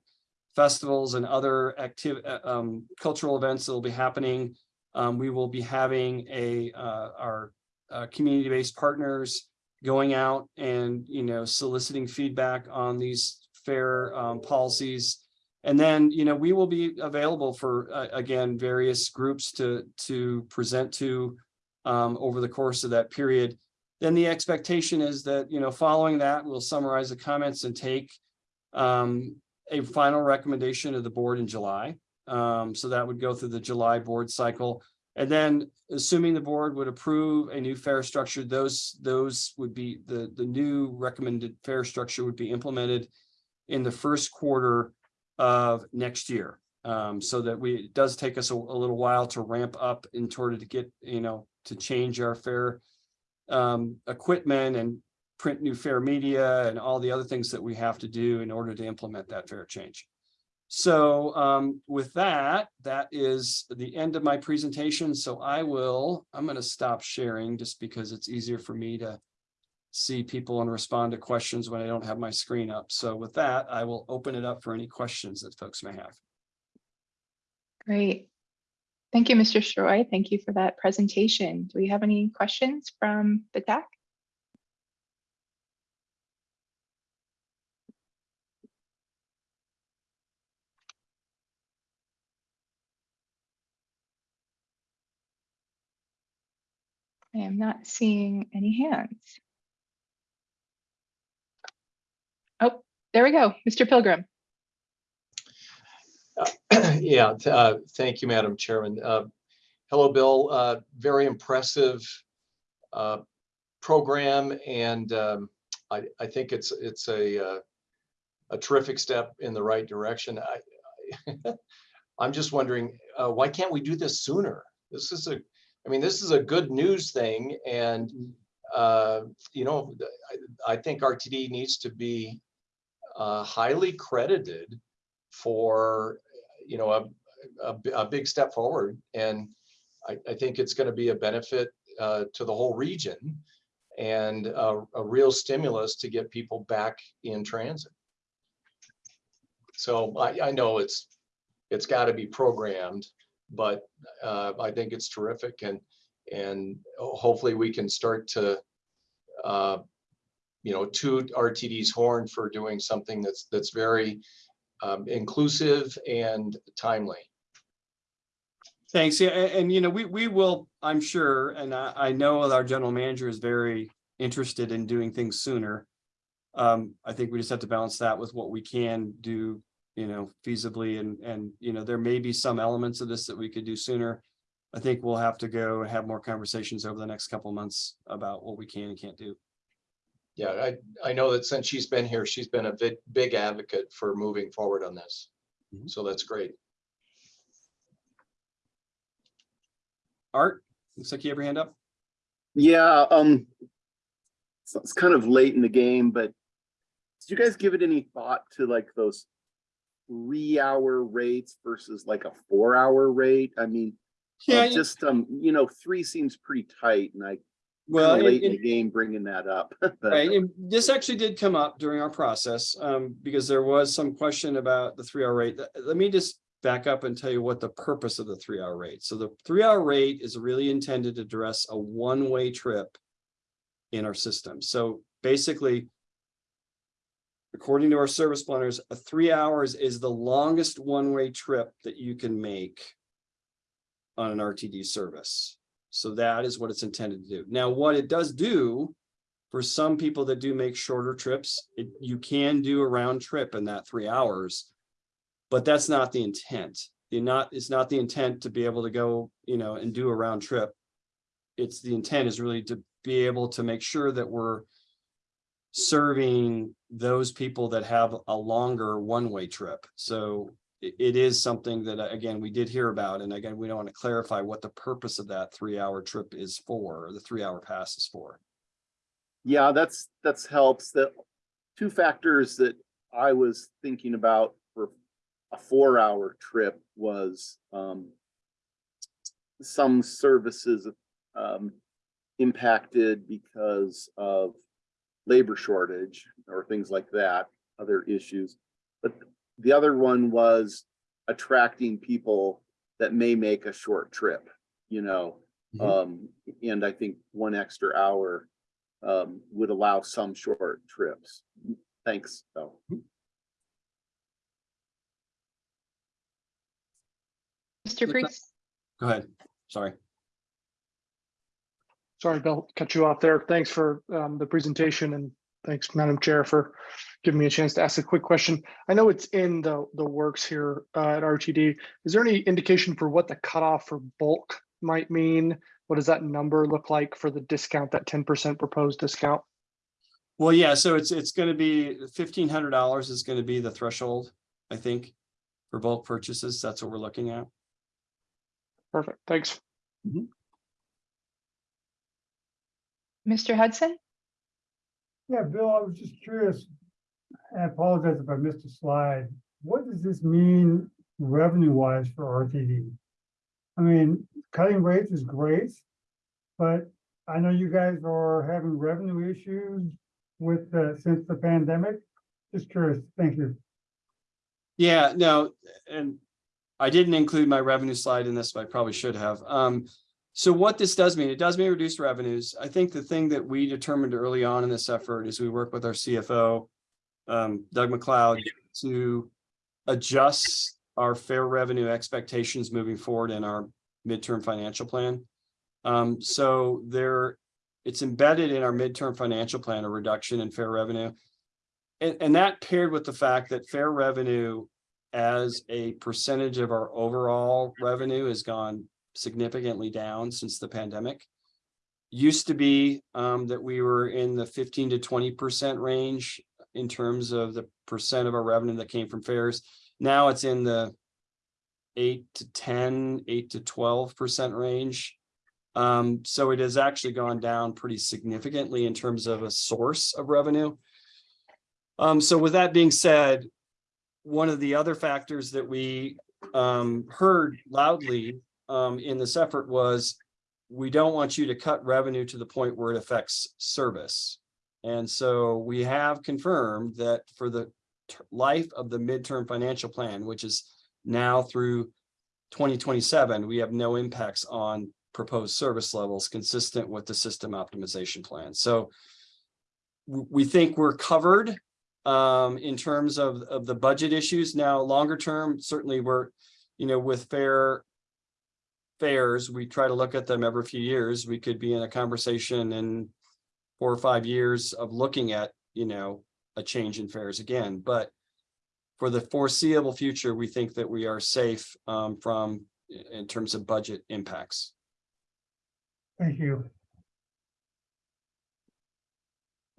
festivals and other active um, cultural events that will be happening. Um, we will be having a uh, our uh, community-based partners going out and you know soliciting feedback on these fare um, policies. And then, you know, we will be available for, uh, again, various groups to, to present to um, over the course of that period. Then the expectation is that, you know, following that, we'll summarize the comments and take um, a final recommendation of the board in July. Um, so that would go through the July board cycle. And then assuming the board would approve a new fare structure, those, those would be the, the new recommended fare structure would be implemented in the first quarter of next year. Um, so that we, it does take us a, a little while to ramp up in order to get, you know, to change our fare um, equipment and print new fare media and all the other things that we have to do in order to implement that fare change. So um, with that, that is the end of my presentation. So I will, I'm going to stop sharing just because it's easier for me to see people and respond to questions when I don't have my screen up. So with that, I will open it up for any questions that folks may have. Great. Thank you, Mr. Sirois. Thank you for that presentation. Do we have any questions from the TAC? I am not seeing any hands. Oh, there we go. Mr. Pilgrim. Yeah, uh, thank you, Madam Chairman. Uh, Hello, Bill. Uh, Very impressive uh, program, and um, I, I think it's, it's a, uh, a terrific step in the right direction. I, I- I'm just wondering, uh, why can't we do this sooner? This is a, I mean, this is a good news thing, and, uh, you know, I, I think RTD needs to be uh, highly credited for, you know, a, a, a big step forward. And I, I think it's going to be a benefit uh, to the whole region and a, a real stimulus to get people back in transit. So I, I know it's it's got to be programmed. But uh, I think it's terrific and, and hopefully we can start to uh, you know, toot RTD's horn for doing something that's, that's very um, inclusive and timely. Thanks. Yeah, and, and, you know, we, we will, I'm sure, and I, I know our general manager is very interested in doing things sooner. Um, I think we just have to balance that with what we can do, you know, feasibly and, and, you know, there may be some elements of this that we could do sooner. I think we'll have to go have more conversations over the next couple months about what we can and can't do. Yeah, I, I know that since she's been here, she's been a big, big advocate for moving forward on this. Mhm. So that's great. Art, looks like you have your hand up. Yeah, um, so it's kind of late in the game, but did you guys give it any thought to like those three hour rates versus like a four hour rate? I mean, Yeah, uh, you- just, um, you know, three seems pretty tight and I well, late it- in the game bringing that up. Right, and this actually did come up during our process, um, because there was some question about the three-hour rate. Let me just back up and tell you what the purpose of the three-hour rate. So the three-hour rate is really intended to address a one-way trip in our system. So basically, according to our service planners, a three hours is the longest one-way trip that you can make on an RTD service. So that is what it's intended to do. Now, what it does do for some people that do make shorter trips, it, you can do a round trip in that three hours. But that's not the intent. The not, it's not the intent to be able to go, you know, and do a round trip. It's the intent is really to be able to make sure that we're serving those people that have a longer one-way trip. So it, is something that, uh, again, we did hear about, and again, we don't want to clarify what the purpose of that three-hour trip is for, or the three-hour pass is for. Yeah, that's, that's helps. The two factors that I was thinking about for a four hour trip was, um, some services, um, impacted because of labor shortage or things like that, other issues. But the other one was attracting people that may make a short trip, you know? Mhm. Um, and I think one extra hour um, would allow some short trips. Thanks, though. Mr. Freaks, Go ahead, sorry. Sorry, Bill, cut you off there. Thanks for um, the presentation and thanks, Madam Chair, for giving me a chance to ask a quick question. I know it's in the, the works here uh, at RTD. Is there any indication for what the cutoff for bulk might mean? What does that number look like for the discount, that 10% proposed discount? Well, yeah, so it's, it's gonna be fifteen hundred dollars is gonna be the threshold, I think. For bulk purchases, that's what we're looking at. Perfect, thanks. Mr. Hudson? Yeah, Bill, I was just curious. I apologize if I missed a slide. What does this mean revenue wise for RTD? I mean, cutting rates is great, but I know you guys are having revenue issues with, since the pandemic. Just curious. Thank you. Yeah, no, and I didn't include my revenue slide in this, but I probably should have. Um, so what this does mean, it does mean reduced revenues. I think the thing that we determined early on in this effort is we work with our CFO, um, Doug McLeod, to adjust our fare revenue expectations moving forward in our midterm financial plan. Um, so there, it's embedded in our midterm financial plan, a reduction in fare revenue. And, and that paired with the fact that fare revenue as a percentage of our overall revenue has gone significantly down since the pandemic. Used to be um, that we were in the fifteen to twenty percent range in terms of the percent of our revenue that came from fares. Now it's in the eight to 10, 8 to twelve percent range. Um, so it has actually gone down pretty significantly in terms of a source of revenue. Um, so with that being said, one of the other factors that we um heard loudly um in this effort was we don't want you to cut revenue to the point where it affects service. And so we have confirmed that for the life of the midterm financial plan, which is now through twenty twenty-seven, we have no impacts on proposed service levels consistent with the system optimization plan. So we think we're covered um, in terms of, of the budget issues. Now, longer term, certainly we're, you know, with fair fares, we try to look at them every few years. We could be in a conversation in four or five years of looking at, you know, a change in fares again, but for the foreseeable future, we think that we are safe um, from, in terms of budget impacts. Thank you.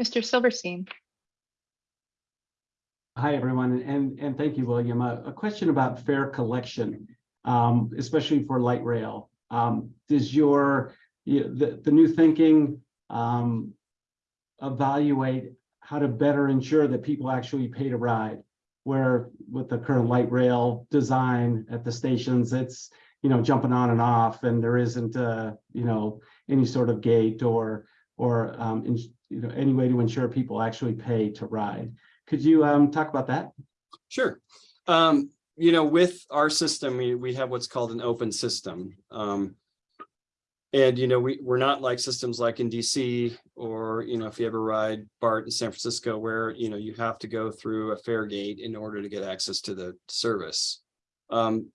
Mr. Silverstein, Hi, everyone, and, and thank you, William. A, a question about fare collection, um, especially for light rail. Um, does your, you- the, the new thinking, um, evaluate how to better ensure that people actually pay to ride? Where with the current light rail design at the stations, it's, you know, jumping on and off and there isn't, uh, you know, any sort of gate or, or, um, in- you know, any way to ensure people actually pay to ride. Could you um talk about that? Sure. Um, you know, with our system, we, we have what's called an open system. Um, and, you know, we, we're not like systems like in DC or, you know, if you ever ride BART in San Francisco where, you know, you have to go through a fare gate in order to get access to the service. Um,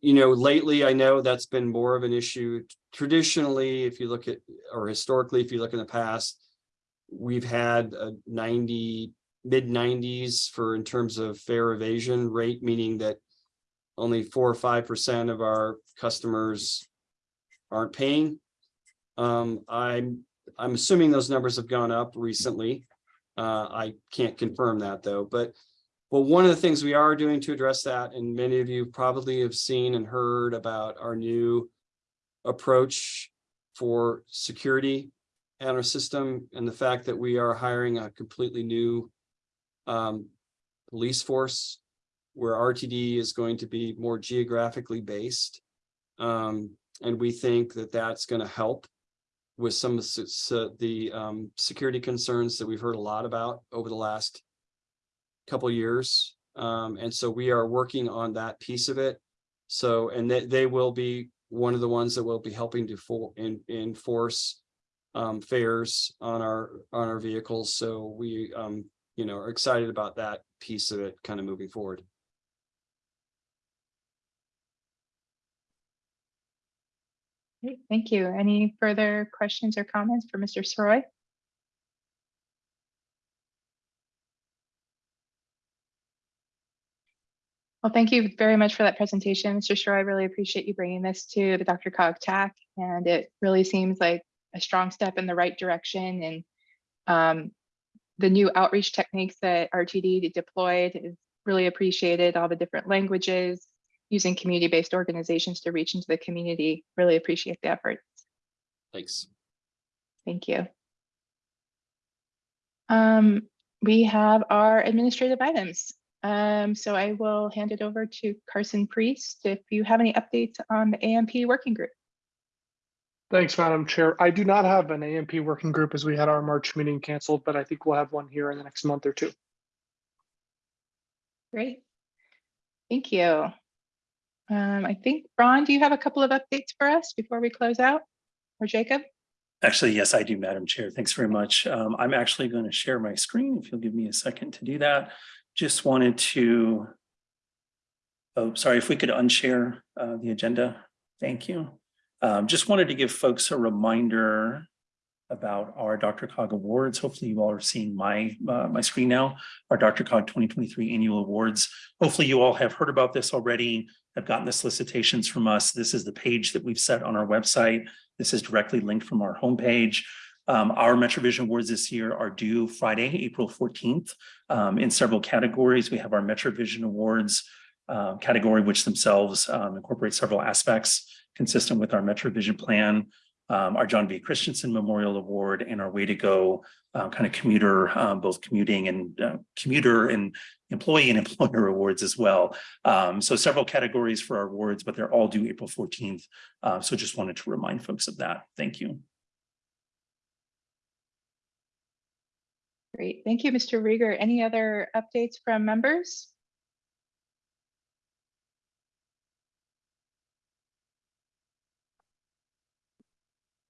you know, lately, I know that's been more of an issue. Traditionally, if you look at, or historically, if you look in the past, we've had a ninety, mid nineties for in terms of fare evasion rate, meaning that only four or five percent of our customers aren't paying. Um, I'm, I'm assuming those numbers have gone up recently. Uh, I can't confirm that though, but well, one of the things we are doing to address that, and many of you probably have seen and heard about our new approach for security and our system and the fact that we are hiring a completely new um, police force where RTD is going to be more geographically based. Um, and we think that that's going to help with some of the, um, security concerns that we've heard a lot about over the last couple years. Um, and so we are working on that piece of it. So, and they, they will be one of the ones that will be helping to for, in, enforce um, fares on our, on our vehicles. So we, um, you know, are excited about that piece of it kind of moving forward. Thank you. Any further questions or comments for Mr. Sirois? Well, thank you very much for that presentation, Mr. Sirois. I really appreciate you bringing this to the DRCOG TAC, and it really seems like a strong step in the right direction. And um, the new outreach techniques that RTD deployed is really appreciated. All the different languages, using community-based organizations to reach into the community. Really appreciate the efforts. Thanks. Thank you. Um, we have our administrative items. Um, so I will hand it over to Carson Priest if you have any updates on the AMP working group. Thanks, Madam Chair. I do not have an AMP working group as we had our March meeting canceled, but I think we'll have one here in the next month or two. Great. Thank you. Um, I think, Ron, do you have a couple of updates for us before we close out? Or Jacob? Actually, yes, I do, Madam Chair. Thanks very much. Um, I'm actually going to share my screen if you'll give me a second to do that. Just wanted to. Oh, sorry, if we could unshare uh, the agenda. Thank you. Um, just wanted to give folks a reminder about our DRCOG Awards. Hopefully you all are seeing my, uh, my screen now, our DRCOG 2023 Annual Awards. Hopefully you all have heard about this already, have gotten the solicitations from us. This is the page that we've set on our website. This is directly linked from our homepage. Um, our MetroVision Awards this year are due Friday, April 14th. Um, in several categories, we have our MetroVision Awards uh, category, which themselves um, incorporate several aspects consistent with our MetroVision plan, um, our John B. Christensen Memorial Award, and our Way to Go uh, kind of commuter, um, both commuting and uh, commuter and employee and employer awards as well. Um, so several categories for our awards, but they're all due April 14th. Uh, so just wanted to remind folks of that. Thank you. Great. Thank you, Mr. Riger. Any other updates from members?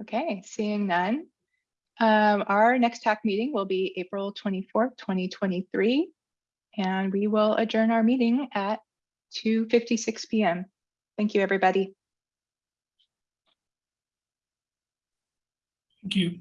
Okay, seeing none. Um, our next TAC meeting will be April twenty-fourth, twenty twenty-three. And we will adjourn our meeting at two fifty-six PM. Thank you, everybody. Thank you.